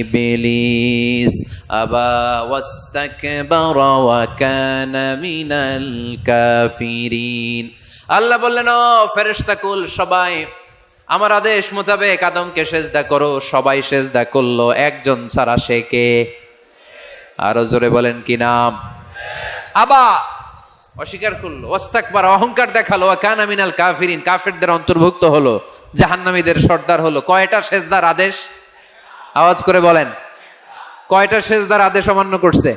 إبليس أبى واستكبر وكان من الكافرين আল্লাহ বললেন, ও ফেরেশতাকুল সবাই, আমার আদেশ মোতাবেক আদমকে সেজদা করো, সবাই সেজদা করল, একজন সারা সে কে? আরও জোরে বলেন, কি নাম? আবা, অস্বীকার করল ওস্তাকবার অহংকার দেখাল কানা মিনাল কাফিরিন কাফেরদের অন্তর্ভুক্ত হলো, জাহান্নামীদের সর্দার হলো, কয়টা সেজদার আদেশ? আওয়াজ করে বলেন, কয়টা সেজদার আদেশ অমান্য করছে?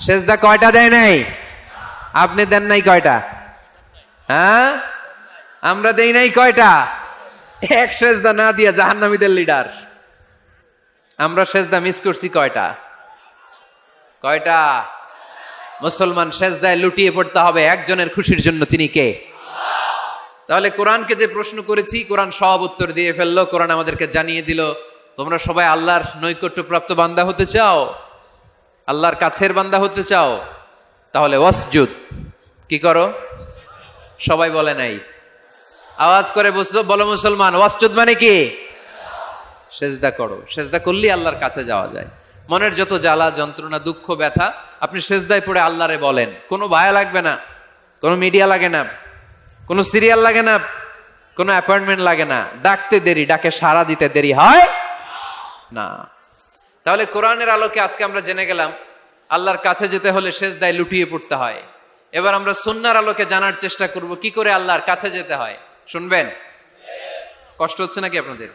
সেজদা কয়টা দেয় নাই? আপনি দেন নাই কয়টা? হ্যাঁ? আমরা দেই নাই কয়টা? এক সেজদা না দিয়া জাহান্নামীদের লিডার। আমরা সেজদা মিস করছি কয়টা? কয়টা? মুসলমান সেজদায় লুটিয়ে পড়তে হবে একজনের খুশির জন্য তিনি কে? তাহলে কোরআনকে যে প্রশ্ন করেছি, কোরআন সব উত্তর দিয়ে ফেলল, কোরআন আমাদেরকে জানিয়ে দিল, তোমরা সবাই আল্লাহর নৈকট্যপ্রাপ্ত বান্দা হতে চাও? আল্লাহর কাছের বান্দা হতে চাও? তাহলে ওয়াসজুদ, কি করো? সবাই বলে নাই। আওয়াজ করে বলো মুসলমান, ওয়াসজুদ মানে কি? সেজদা করো। সেজদা করলেই আল্লাহর কাছে যাওয়া যায়। মনের যত জ্বালা, যন্ত্রণা, দুঃখ, ব্যথা, আপনি সেজদায় পড়ে আল্লাহরে বলেন। কোনো ভায়া লাগবে না, কোনো মিডিয়া লাগে না, কোনো সিরিয়াল লাগে না, কোনো অ্যাপয়েন্টমেন্ট লাগে না। ডাকতে দেরি, ডাকে সারা দিতে দেরি হয় না। তাহলে কোরআনের আলোকে আজকে আমরা জেনে গেলাম, আল্লাহর কাছে যেতে হলে সেজদায় লুটিয়ে পড়তে হয়। এবার আমরা সুন্নার আলোকে জানার চেষ্টা করব, কি করে আল্লাহর কাছে যেতে হয়? শুনবেন? কষ্ট হচ্ছে নাকি আপনাদের?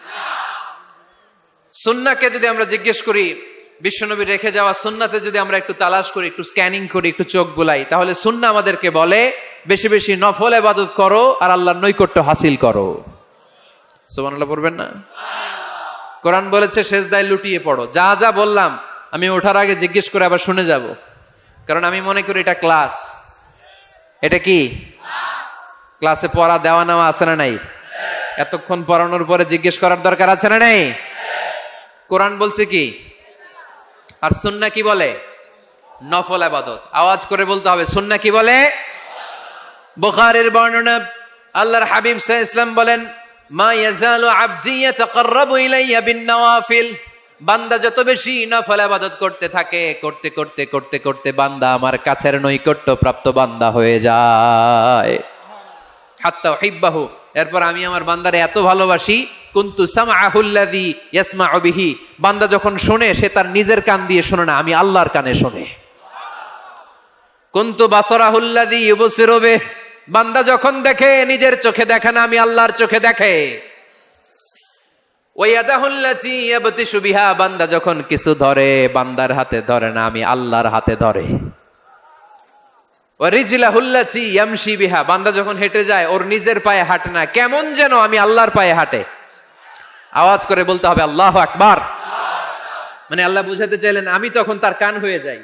সুন্নাকে যদি আমরা জিজ্ঞেস করি, বিশ্বনবী রেখে যাওয়া সুন্নাতে যদি আমরা একটু তালাশ করি, একটু স্ক্যানিং করি, একটু চোখ বুলাই, তাহলে সুন্না আমাদেরকে বলে, বেশি বেশি নফল এবাদত করো আর আল্লাহর নৈকট্য হাসিল করো। সুবহানাল্লাহ পড়বেন না? কোরআন বলেছে শেষদায় লুটিয়ে পড়ো। যা যা বললাম, আমি ওঠার আগে জিজ্ঞেস করে আবার শুনে যাব। কারণ আমি মনে করি এটা ক্লাস এটা কি? ক্লাসে পড়া দেওয়া নেওয়া আছে না নাই? এতক্ষণ পড়ানোর পরে জিজ্ঞেস করার দরকার আছে না নাই? কোরআন বলছে কি? আর সুন্না কি বলে? নফল আবাদত। আওয়াজ করে বলতে হবে, সুন্না কি বলে? বুখারের বর্ণনা, আল্লাহর হাবিব আলাইহি ইসলাম বলেন, মা ইয়াজালু আবদি ইয়াতাকাররাবু ইলাইয়া বিন নওয়াফিল। বান্দা যত বেশি নফল আবাদত করতে থাকে, করতে করতে করতে করতে বান্দা আমার কাছের নৈকট্য প্রাপ্ত বান্দা হয়ে যায়। হাত্তা হিব্বাহু। এরপর আমি আমার বান্দারে এত ভালোবাসি, কুন্তু সামাহুল্লাদি ইয়াসমা বিহি। বান্দা যখন শোনে, সে তার নিজের কান দিয়ে শোনে না, আমি আল্লাহর কানে শোনে। কুন্তু বাসরাহুল্লাদি ইউবসিরবে বান্দা যখন দেখে, নিজের চোখে দেখে না, আমি আল্লাহর চোখে দেখে। ওয়াদাহুল্লাতি ইয়াবতিশু বিহা, বান্দা যখন কিছু ধরে, বান্দার হাতে ধরে না, আমি আল্লাহর হাতে ধরে। বিহা, বান্দা যখন হেঁটে যায়, ওর নিজের পায়ে হাঁটে না, কেমন যেন আমি আল্লাহর পায়ে হাঁটে। আওয়াজ করে বলতে হবে, আল্লাহ আকবার। মানে আল্লাহ বুঝাতে চাইলেন, আমি তখন তার কান হয়ে যাই।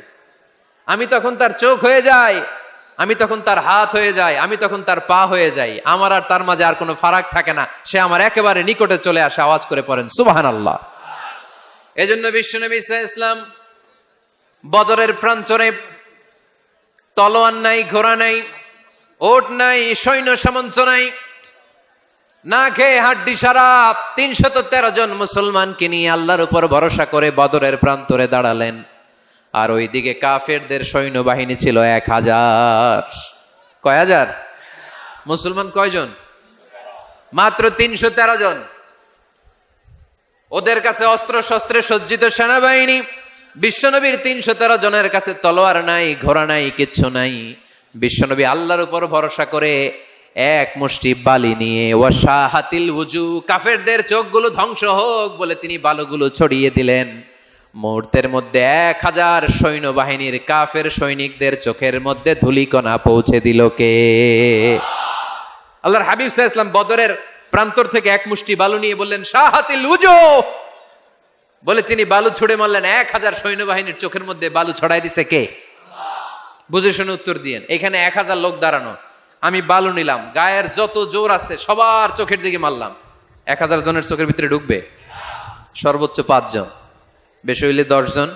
আমি তখন তার চোখ হয়ে যাই। আমি তখন তার হাত হয়ে যাই, আমি তখন তার পা হয়ে যাই। আমার আর তার মাঝে আর কোনো ফারাক থাকে না। সে আমার একেবারে নিকটে চলে আসে, আওয়াজ করে পড়েন সুবাহান আল্লাহ এই জন্য বিশ্বনবী ইসা ইসলাম বদরের প্রান্তরে তলোয়ার নাই, ঘোড়া নাই, ওট নাই, সৈন্য সামন্ত নাই, না খেয়ে হাড্ডি সারা তিনশত তেরো জন মুসলমানকে নিয়ে আল্লাহর উপর ভরসা করে বদরের প্রান্তরে দাঁড়ালেন। আর ওইদিকে কাফেরদের সৈন্যবাহিনী ছিল এক হাজার। কয় হাজার? মুসলমান কয়জন? মাত্র তিনশো তেরো জন। ওদের কাছে অস্ত্র শস্ত্রে সজ্জিত সেনাবাহিনী, বিশ্বনবীর তিনশো তেরো জনের কাছে তলোয়ার নাই, ঘোড়া নাই, কিচ্ছু নাই। বিশ্বনবী আল্লাহর উপর ভরসা করে এক মুষ্টি বালি নিয়ে ওয়াশা হাতিল উজু কাফেরদের চোখগুলো ধ্বংস হোক বলে তিনি বালুগুলো ছড়িয়ে দিলেন। মুহূর্তের মধ্যে এক হাজার সৈন্যবাহিনীর কাফের সৈনিকদের চোখের মধ্যে ধুলিকণা পৌঁছে দিল কে? আল্লাহর হাবিব সাহা ইসলাম বদরের প্রান্তর থেকে এক মুষ্টি বালু নিয়ে বললেন শাহাতিল উজু বলে তিনি বালু ছুড়ে মারলেন, এক হাজার সৈন্যবাহিনীর চোখের মধ্যে বালু ছড়াই দিছে কে? বুঝে শুনে উত্তর দিয়েন, এখানে এক হাজার লোক দাঁড়ানো, আমি বালু নিলাম, গায়ের যত জোর আছে সবার চোখের দিকে মারলাম, এক হাজার জনের চোখের ভিতরে ঢুকবে, সর্বোচ্চ পাঁচজন। বেশি হইলে দশজন,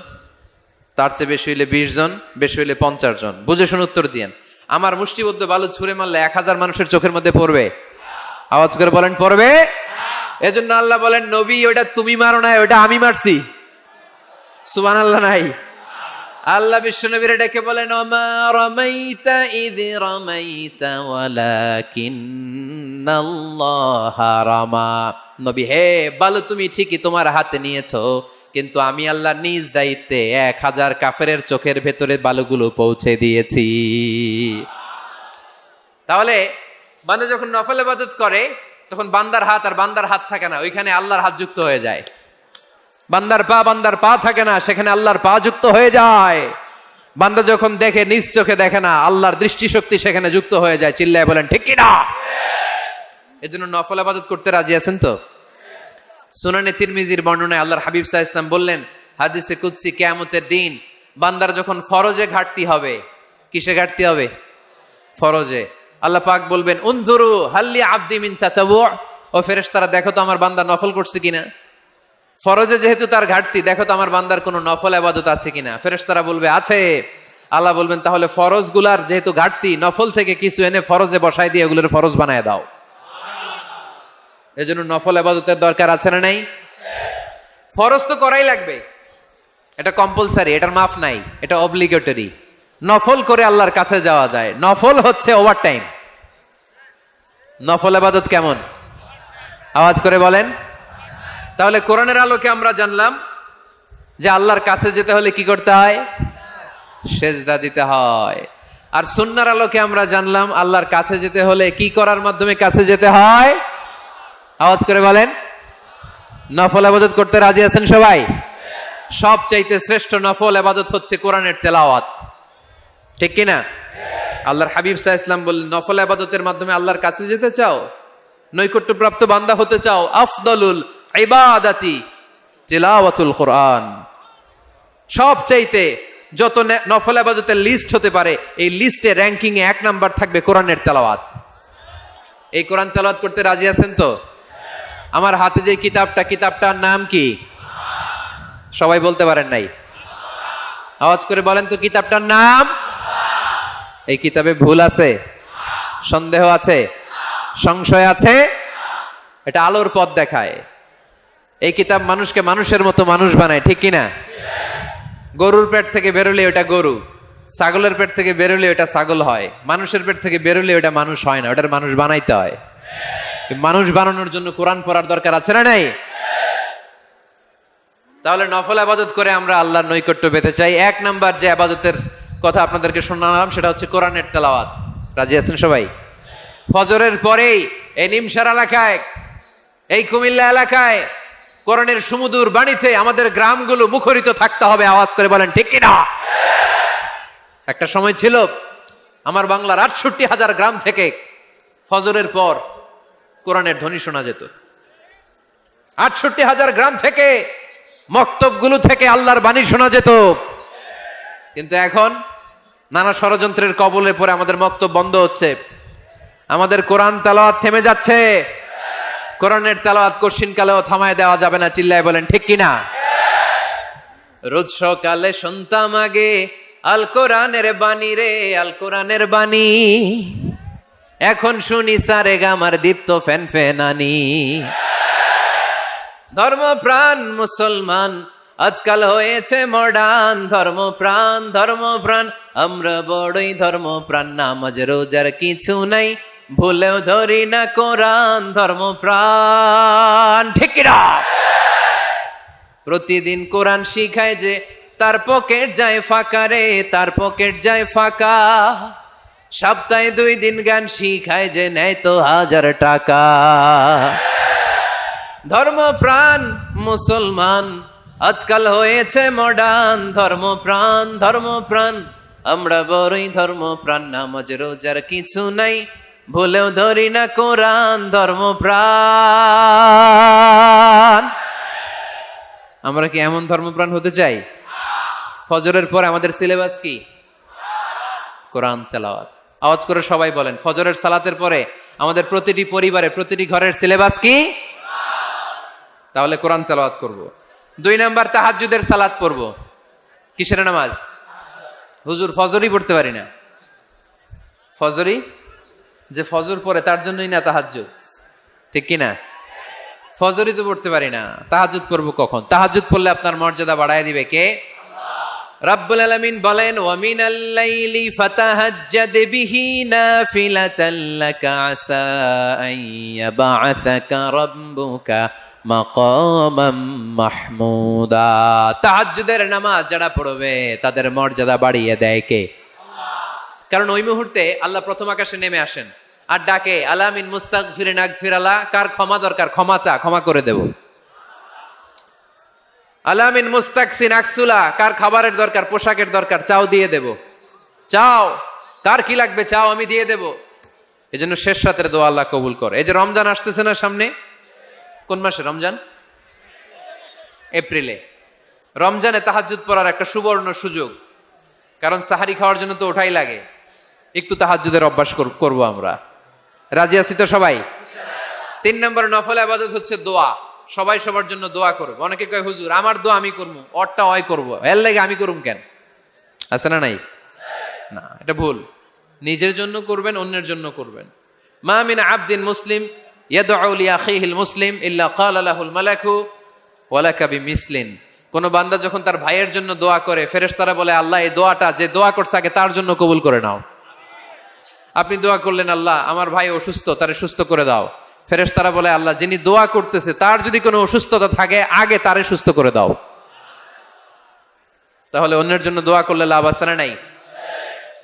তার চেয়ে বেশি হইলে বিশ জন বেশি হইলে পঞ্চাশ জন বুঝে শুনে উত্তর দিয়েন। আমার মুষ্টিবদ্ধ বালু ছুঁড়ে মারলে এক হাজার মানুষের চোখের মধ্যে পড়বে। আওয়াজ করে বলেন, পড়বে? এজন্য আল্লাহ বলেন, নবী ওটা তুমি মারো নাই ওটা আমি মারছি। সুবান আল্লাহ নাই। আল্লাহ বিশ্ব নবীর ডেকে বলেন রমাইতা রমাইতা নবী, হে বালু, তুমি ঠিকই তোমার হাতে নিয়েছো। কিন্তু আমি আল্লাহ নিজ দায়িত্বে এক হাজার কাফের চোখের ভেতরে বালুগুলো পৌঁছে দিয়েছি। তাহলে বান্দা যখন নফল ইবাদত করে, তখন বান্দার হাত আর বান্দার হাত থাকে না, ওইখানে আল্লাহর হাত যুক্ত হয়ে যায়। বান্দার পা বান্দার পা থাকে না, সেখানে আল্লাহর পা যুক্ত হয়ে যায়। বান্দা যখন দেখে, নিজ চোখে দেখে না, আল্লাহর দৃষ্টিশক্তি সেখানে যুক্ত হয়ে যায়, চিল্লায় বলেন, ঠিক কিনা এজন্য নফল আবাদত করতে রাজি আছেন তো? সুনানে তিরমিজির বর্ণনায় আল্লাহর হাবিব সাহা ইসলাম বললেন, হাদিসে কুদ্সি কেয়ামতের দিন বান্দার যখন ফরজে ঘাটতি হবে, কিসে ঘাটতি হবে? ফরজে। আল্লাহ পাক বলবেন, উনজুরু হাল্লি আব্দি মিন চাচাবু ও ফেরেশতারা, দেখো তো আমার বান্দা নফল করছে কিনা? ফরজে যেহেতু তার ঘাটতি, দেখো তো আমার বান্দার কোনো নফল আবাদত আছে কিনা? ফেরেশতারা বলবে, আছে। আল্লাহ বলবেন, তাহলে ফরজগুলার যেহেতু ঘাটতি, নফল থেকে কিছু এনে ফরজে বসায় দিয়ে এগুলোর ফরজ বানায় দাও। এজন্য নফল আবাদতের দরকার আছে না নাই? ফরজ তো করাই লাগবে। এটা কম্পালসারি এটার মাফ নাই, এটা অব্লিগেটরি নফল করে আল্লাহর কাছে যাওয়া যায়। নফল হচ্ছে ওভার টাইম নফল আবাদত কেমন? আওয়াজ করে বলেন। তাহলে কোরআনের আলোকে আমরা জানলাম যে আল্লাহর কাছে যেতে হলে কি করতে হয়? সেজদা দিতে হয়। আর সুন্নার আলোকে আমরা জানলাম আল্লাহর কাছে যেতে হলে কি করার মাধ্যমে কাছে যেতে হয়? আওয়াজ করে বলেন, নফল আবাদত করতে রাজি আছেন সবাই? সব চাইতে শ্রেষ্ঠ নফল আবাদত হচ্ছে কোরআনের তেলাওয়াত। ঠিক কিনা? আল্লাহর হাবিব সাহা ইসলাম বললেন, নফল আবাদতের মাধ্যমে আল্লাহর কাছে যেতে চাও? নৈকট্যপ্রাপ্ত বান্দা হতে চাও? আফদলুল ইবাদাতি তিলাওয়াতুল কোরআন। সব চাইতে যত নফল আবাদতের লিস্ট হতে পারে, এই লিস্টে র্যাঙ্কিং এ এক নাম্বার থাকবে কোরআনের তেলাওয়াত। এই কোরআন তেলাওয়াত করতে রাজি আছেন তো? আমার হাতে যে কিতাবটা, কিতাবটার নাম কি? সবাই বলতে পারেন নাই। আওয়াজ করে বলেন তো কিতাবটার নাম? এই কিতাবে ভুল আছে, সন্দেহ আছে, সংশয় আছে, এটা আলোর পথ দেখায়। এই কিতাব মানুষকে মানুষের মতো মানুষ বানায়, ঠিক কিনা? গরুর পেট থেকে বেরোলে ওটা গরু, ছাগলের পেট থেকে বেরোলে ওটা ছাগল হয়, মানুষের পেট থেকে বেরোলে ওটা মানুষ হয় না, ওটার মানুষ বানাইতে হয়। মানুষ বানানোর জন্য কোরআন পড়ার দরকার আছে না নাই? তাহলে নফল আবাদত করে আমরা আল্লাহর নৈকট্য পেতে চাই। এক নাম্বার যে আবাদতের কথা আপনাদেরকে শোনালাম, সেটা হচ্ছে কোরআনের তেলাওয়াত। রাজি আছেন সবাই? ফজরের পরেই এই নিমসার এলাকায়, এই কুমিল্লা এলাকায়, কোরআনের সুমুদুর বাণীতে আমাদের গ্রামগুলো মুখরিত থাকতে হবে, আওয়াজ করে বলেন, ঠিক কিনা? একটা সময় ছিল, আমার বাংলার আটষট্টি হাজার গ্রাম থেকে ফজরের পর কোরআনের ধ্বনি শোনা যেত। আটষট্টি হাজার গ্রাম থেকে, মক্তবগুলো থেকে আল্লাহর বাণী শোনা যেত। কিন্তু এখন নানা ষড়যন্ত্রের কবলে পরে আমাদের বক্তব্য বন্ধ হচ্ছে। আমাদের কোরআন তেলাওয়াত থেমে যাচ্ছে। কোরআনের তেলাওয়াত কশিন কালেও থামায় দেওয়া যাবে না, চিল্লায় বলেন, ঠিক কিনা? রোজ সকালে শুনতাম আগে, আল কোরআনের বাণী রে, আল কোরআনের বাণী। এখন শুনি সারে গামার দীপ্ত ফ্যান ফেনানি ধর্মপ্রাণ মুসলমান, আজকাল হয়েছে মডার্ন ধর্ম প্রাণ আমরা বড়ই ধর্ম প্রাণ নামাজ, রোজার কিছু নাই, ভুলেও ধরি না কোরআন, ধর্মপ্রাণ। ঠিক কিনা? প্রতিদিন কোরআন শিখায় যে, তার পকেট যায় ফাঁকা রে, তার পকেট যায় ফাঁকা। সপ্তাহে দুই দিন গান শিখায় যে নেয় তো হাজার টাকা। ধর্ম প্রাণ মুসলমান, আজকাল হয়েছে মডার্ন ধর্ম প্রাণ ধর্ম প্রাণ আমরা বড়ই ধর্ম প্রাণ নামাজ, রোজার কিছু নাই। ভুলেও ধরি না কোরআন ধর্ম প্রাণ আমরা কি এমন ধর্মপ্রাণ হতে চাই? ফজরের পর আমাদের সিলেবাস কি? কোরআন চালাওয়াত আওয়াজ করে সবাই বলেন, ফজরের সালাতের পরে আমাদের প্রতিটি পরিবারে, প্রতিটি ঘরের সিলেবাস কি? তাহলে কোরআন তেলাওয়াত করব। দুই নাম্বার, তাহাজ্জুদের সালাত পড়ব। কিসের নামাজ? হুজুর, ফজরই পড়তে পারি না। ফজরই? যে ফজর পড়ে, তার জন্যই না তাহাজ্জুদ। ঠিক কি না ফজরই তো পড়তে পারি না। তাহাজ্জুদ করব কখন? তাহাজ্জুদ পড়লে আপনার মর্যাদা বাড়ায় দিবে কে? রাব্বুল আলামিন বলেন ওয়া মিনাল লাইলি ফাতাহাজ্জাদ বিহি নাফিলাতান লাকা আসা আন ইয়াবআসাকা রাব্বুকা মাকামাম মাহমুদা। তাহাজ্জুদের নামাজ যারা পড়বে, তাদের মর্যাদা বাড়িয়ে দেয় কে? কারণ ওই মুহূর্তে আল্লাহ প্রথম আকাশে নেমে আসেন, আর ডাকে, আলামিন মুস্তাক ফিরে নাক ফিরালা কার ক্ষমা দরকার? ক্ষমা চা, ক্ষমা করে দেব। আলামিন মুস্তাকসিন আকসুলা, কার খাবারের দরকার, পোশাকের দরকার, চাও দিয়ে দেব। চাও, কার কি লাগবে চাও আমি দিয়ে দেব। এই জন্য শেষ রাতের দোয়া আল্লাহ কবুল কর। এই যে রমজান আসতেছে না সামনে? কোন মাসে রমজান? এপ্রিলে। রমজানে তাহাজুদ পড়ার একটা সুবর্ণ সুযোগ। কারণ সাহারি খাওয়ার জন্য তো ওঠাই লাগে। একটু তাহাজুদের অভ্যাস কর- করব আমরা। রাজি আছি তো সবাই? তিন নম্বর নফল আবাদত হচ্ছে দোয়া। সবাই সবার জন্য দোয়া করবে। অনেকে কয়, হুজুর, আমার দোয়া আমি করব, অরটা অয় করব। এর লাগে আমি করুম কেন? আছে না নাই? না, এটা ভুল। নিজের জন্য করবেন, অন্যের জন্য করবেন। মা মিন আবদিন মুসলিম লিআখিহিল মুসলিম ইল্লা ক্বালা লাহুল মালাকু ওয়ালাকা বিমিসলিন। কোন বান্দা যখন তার ভাইয়ের জন্য দোয়া করে, ফেরেশতারা বলে, আল্লাহ, এই দোয়াটা, যে দোয়া করছে, আগে তার জন্য কবুল করে নাও। আপনি দোয়া করলেন, আল্লাহ, আমার ভাই অসুস্থ, তারে সুস্থ করে দাও। ফেরেশতারা বলে, আল্লাহ যিনি দোয়া করতেছে, তার যদি কোনো অসুস্থতা থাকে, আগে তারে সুস্থ করে দাও। তাহলে অন্যের জন্য দোয়া করলে লাভ আছে না নাই?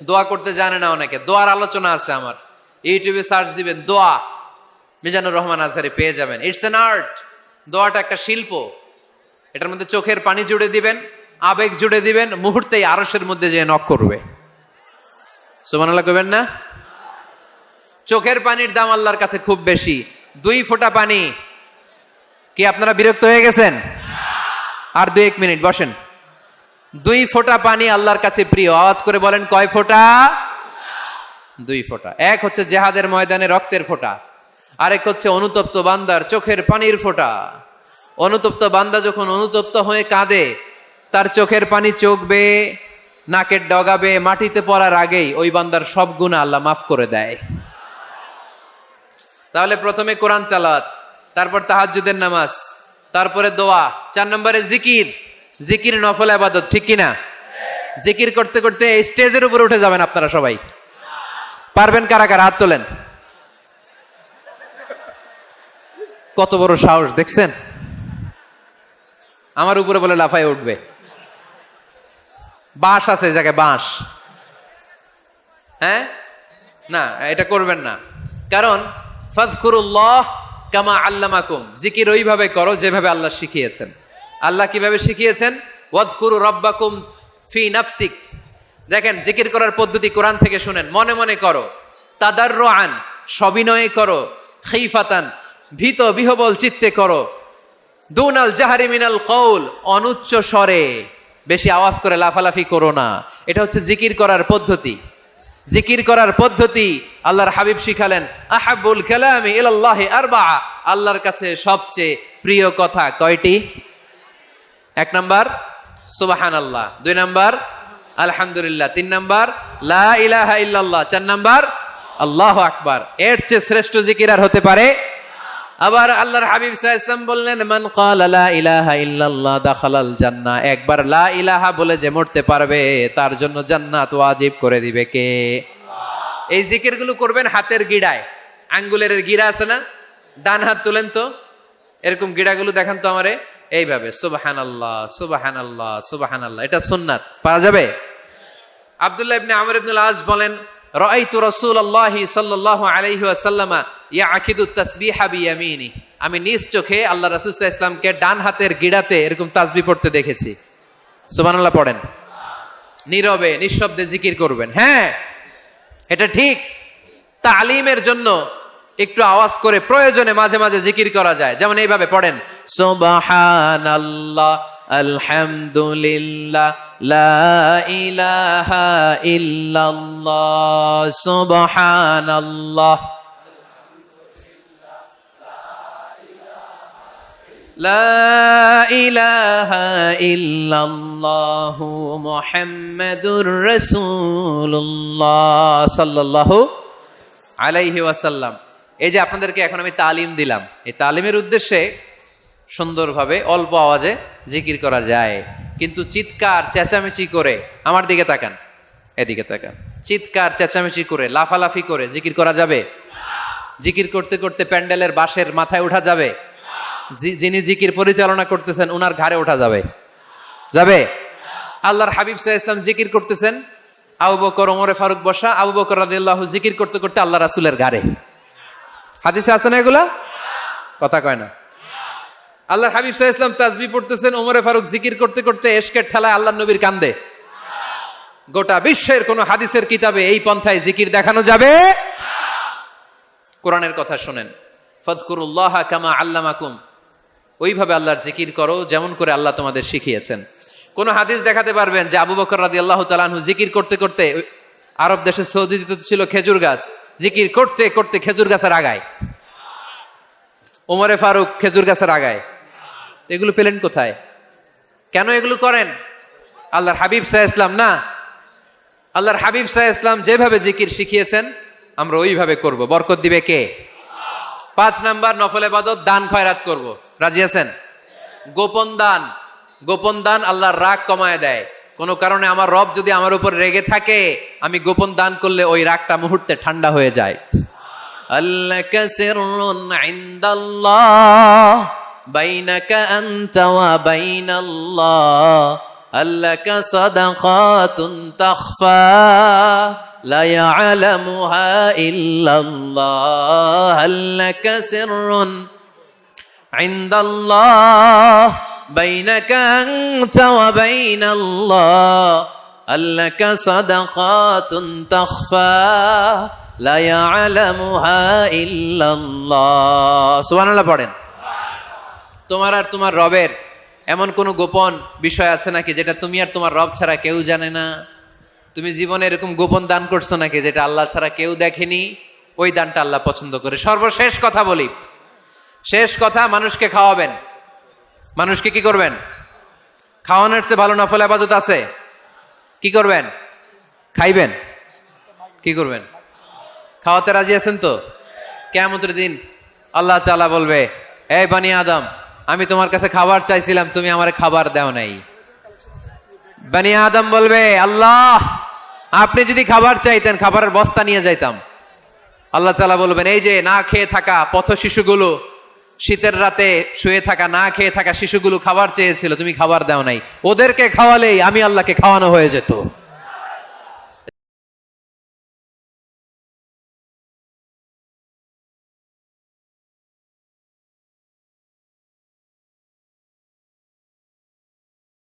দোয়া করতে জানে না অনেকে। দোয়ার আলোচনা আছে আমার। ইউটিউবে সার্চ দিবেন, দোয়া। মিজানুর রহমান আজহারি পেয়ে যাবেন। ইটস এন আর্ট দোয়াটা একটা শিল্প। এটার মধ্যে চোখের পানি জুড়ে দিবেন, আবেগ জুড়ে দিবেন, মুহূর্তেই আরসের মধ্যে যে নক করবে। সুমানাল্লাহ কবেন না? চোখের পানির দাম আল্লাহর কাছে খুব বেশি। দুই ফোঁটা পানি। কি আপনারা বিরক্ত হয়ে গেছেন? আর দুই এক মিনিট, বসেন। দুই ফোঁটা পানি আল্লাহর কাছে প্রিয়। আওয়াজ করে বলেন, কয় ফোঁটা? দুই ফোঁটা। এক হচ্ছে জেহাদের ময়দানে রক্তের ফোঁটা। আরেক হচ্ছে অনুতপ্ত বান্দার চোখের পানির ফোঁটা। অনুতপ্ত বান্দা যখন অনুতপ্ত হয়ে কাঁদে, তার চোখের পানি চোখবে, নাকের ডগাবে, মাটিতে পড়ার আগেই ওই বান্দার সব গুণা আল্লাহ মাফ করে দেয়। তাহলে প্রথমে কোরআন তালাত তারপর তাহাজ্জুদের নামাজ, তারপরে দোয়া, চার নম্বরে জিকির। জিকির নফল আবাদত, ঠিক কিনা? জিকির করতে করতে এই স্টেজের উপরে উঠে যাবেন আপনারা সবাই। পারবেন কারা কারা? হাত তোলেন। কত বড় সাহস, দেখছেন? আমার উপরে বলে লাফাই উঠবে। বাঁশ আছে জায়গায়, বাঁশ। হ্যাঁ? না, এটা করবেন না। কারণ ফাজকুরুল্লাহ কামা আল্লামাকুম। জিকির ওইভাবে করো যেভাবে আল্লাহ শিখিয়েছেন। আল্লাহ কীভাবে শিখিয়েছেন? ওয়াজকুরু রব্বাকুম ফি নাফসিক। দেখেন, জিকির করার পদ্ধতি কোরআন থেকে শুনেন। মনে মনে করো। তাদার আন সবিনয়ে করো। খিফাতান, ভীত বিহবল চিত্তে করো। দুনাল জাহারি মিনাল কৌল অনুচ্চ স্বরে। বেশি আওয়াজ করে লাফালাফি করো না। এটা হচ্ছে জিকির করার পদ্ধতি। জিকির করার পদ্ধতি আল্লাহর হাবিব শিখালেন, আহাবুল কালামি ইলাল্লাহি আরবা আল্লাহর কাছে সবচেয়ে প্রিয় কথা কয়টি? এক নম্বর সুবাহান আল্লাহ দুই নম্বর, আলহামদুলিল্লাহ। তিন নম্বর লাহ ইলাহা ইল্লাল্লাহ। চার নম্বর, আল্লাহ আকবার। এর চেয়ে শ্রেষ্ঠ জিকির আর হতে পারে আবার আল্লাহর হাবিব সাহ ইসলাম বললেন মান লা ইলাহা ইল্লাল্লাহ দাখালাল জান্নাহ। একবার লা ইলাহা বলে যে মরতে পারবে তার জন্য জান্নাত ওয়াজিব করে দিবে কে? এই জিকিরগুলো করবেন হাতের গিড়ায়। আঙ্গুলের গিরা আছে না? ডান হাত তুলেন তো। এরকম গিড়াগুলো দেখান তো আমারে। এইভাবে সুবাহান আল্লাহ সুবাহান আল্লাহ সুবাহান আল্লাহ এটা সুন্নাত। পাওয়া যাবে? আব্দুল্লাহ ইবনে আমর ইবনুল আজ বলেন রাআইতু রাসূলুল্লাহি সাল্লাল্লাহু আলাইহি ওয়াসাল্লামা ইয়াকিদু তাসবিহা বিয়ামিনি আমি নিজ চোখে আল্লাহ রাসূল ইসলামকে ডান হাতের গিড়াতে এরকম তাসবিহ পড়তে দেখেছি। সুবহানাল্লাহ পড়েন। নীরবে, নিঃশব্দে জিকির করবেন। হ্যাঁ এটা ঠিক। তালিমের জন্য একটু আওয়াজ করে প্রয়োজনে মাঝে মাঝে জিকির করা যায়। যেমন এইভাবে পড়েন, সুবহানাল্লাহ আলহামদুলিল্লাহ লা ইলাহা ইল্লাল্লাহ সুবহানাল্লাহ لا إله إلا الله محمد رسول الله صلى الله আলাইহি ওয়াসাল্লাম এই যে আপনাদেরকে এখন আমি তালিম দিলাম এই তালিমের উদ্দেশ্যে সুন্দরভাবে অল্প আওয়াজে জিকির করা যায়। কিন্তু চিৎকার, চেঁচামেচি করে আমার দিকে তাকান। এদিকে তাকান। চিৎকার, চেঁচামেচি করে, লাফালাফি করে জিকির করা যাবে? জিকির করতে করতে প্যান্ডেলের বাঁশের মাথায় ওঠা যাবে? যিনি জিকির পরিচালনা করতেছেন ওনার ঘাড়ে ওঠা যাবে? যাবে? আল্লাহর হাবিব সাহা ইসলাম জিকির করতেছেন। আবু বকর, ওমরে ফারুক বসা, আবু বকর রাদিয়াল্লাহু জিকির করতে করতে আল্লাহ রাসূলের ঘাড়ে। হাদিসে আছে না এগুলা? কথা কয় না। আল্লাহর হাবিব সাহা ইসলাম তাজবি পড়তেছেন, ওমরে ফারুক জিকির করতে করতে এশকের ঠেলায় আল্লাহ নবীর কান্দে। গোটা বিশ্বের কোন হাদিসের কিতাবে এই পন্থায় জিকির দেখানো যাবে? কোরআনের কথা শোনেন, ফজকুরুল্লাহ কামা আল্লামাকুম। ওইভাবে আল্লাহর জিকির করো যেমন করে আল্লাহ তোমাদের শিখিয়েছেন। কোন হাদিস দেখাতে পারবেন যে আবু বকর রাদি আল্লাহ তালানহু জিকির করতে করতে আরব দেশের সৌদিতে ছিল খেজুর গাছ, জিকির করতে করতে খেজুর গাছের আগায়। ওমরে ফারুক খেজুর গাছের আগায়। তো এগুলো পেলেন কোথায়? কেন এগুলো করেন? আল্লাহর হাবিব সাহা ইসলাম না। আল্লাহর হাবিব সাহা ইসলাম যেভাবে জিকির শিখিয়েছেন, আমরা ওইভাবে করব। বরকত দিবে কে? পাঁচ নাম্বার, নফল এবাদত দান খয়রাত করব। রাজি আছেন? গোপন দান। গোপন দান আল্লাহর রাগ কমায় দেয়। কোনো কারণে আমার রব যদি আমার উপর রেগে থাকে, আমি গোপন দান করলে ওই রাগটা মুহূর্তে ঠান্ডা হয়ে যায়। আল্লাহ بينك أنت وبين الله هل لك صدقات تخفى؟ لا يعلمها إلا الله هل لك سر عند الله؟ بينك أنت وبين الله هل لك صدقات تخفى؟ لا يعلمها إلا الله. سبحان الله بعدين তোমার আর তোমার রবের এমন কোনো গোপন বিষয় আছে নাকি যেটা তুমি আর তোমার রব ছাড়া কেউ জানে না? তুমি জীবনে এরকম গোপন দান করছ নাকি যেটা আল্লাহ ছাড়া কেউ দেখেনি? ওই দানটা আল্লাহ পছন্দ করে। সর্বশেষ কথা বলি। শেষ কথা, মানুষকে খাওয়াবেন। মানুষকে কি করবেন? খাওয়ানোর চেয়ে ভালো নফল আবাদত আছে? কি করবেন? খাইবেন। কি করবেন? খাওয়াতে রাজি আছেন তো? কেমতের দিন আল্লাহ চালা বলবে, এই বানি আদম আমি তোমার কাছে খাবার চাইছিলাম, তুমি আমার খাবার দাও নাই। বানি আদম বলবে, আল্লাহ, আপনি যদি খাবার চাইতেন, খাবারের বস্তা নিয়ে যাইতাম। আল্লাহ তালা বলবেন, এই যে না খেয়ে থাকা পথ শিশুগুলো, শীতের রাতে শুয়ে থাকা, না খেয়ে থাকা শিশুগুলো খাবার চেয়েছিল, তুমি খাবার দাও নাই। ওদেরকে খাওয়ালেই আমি আল্লাহকে খাওয়ানো হয়ে যেত।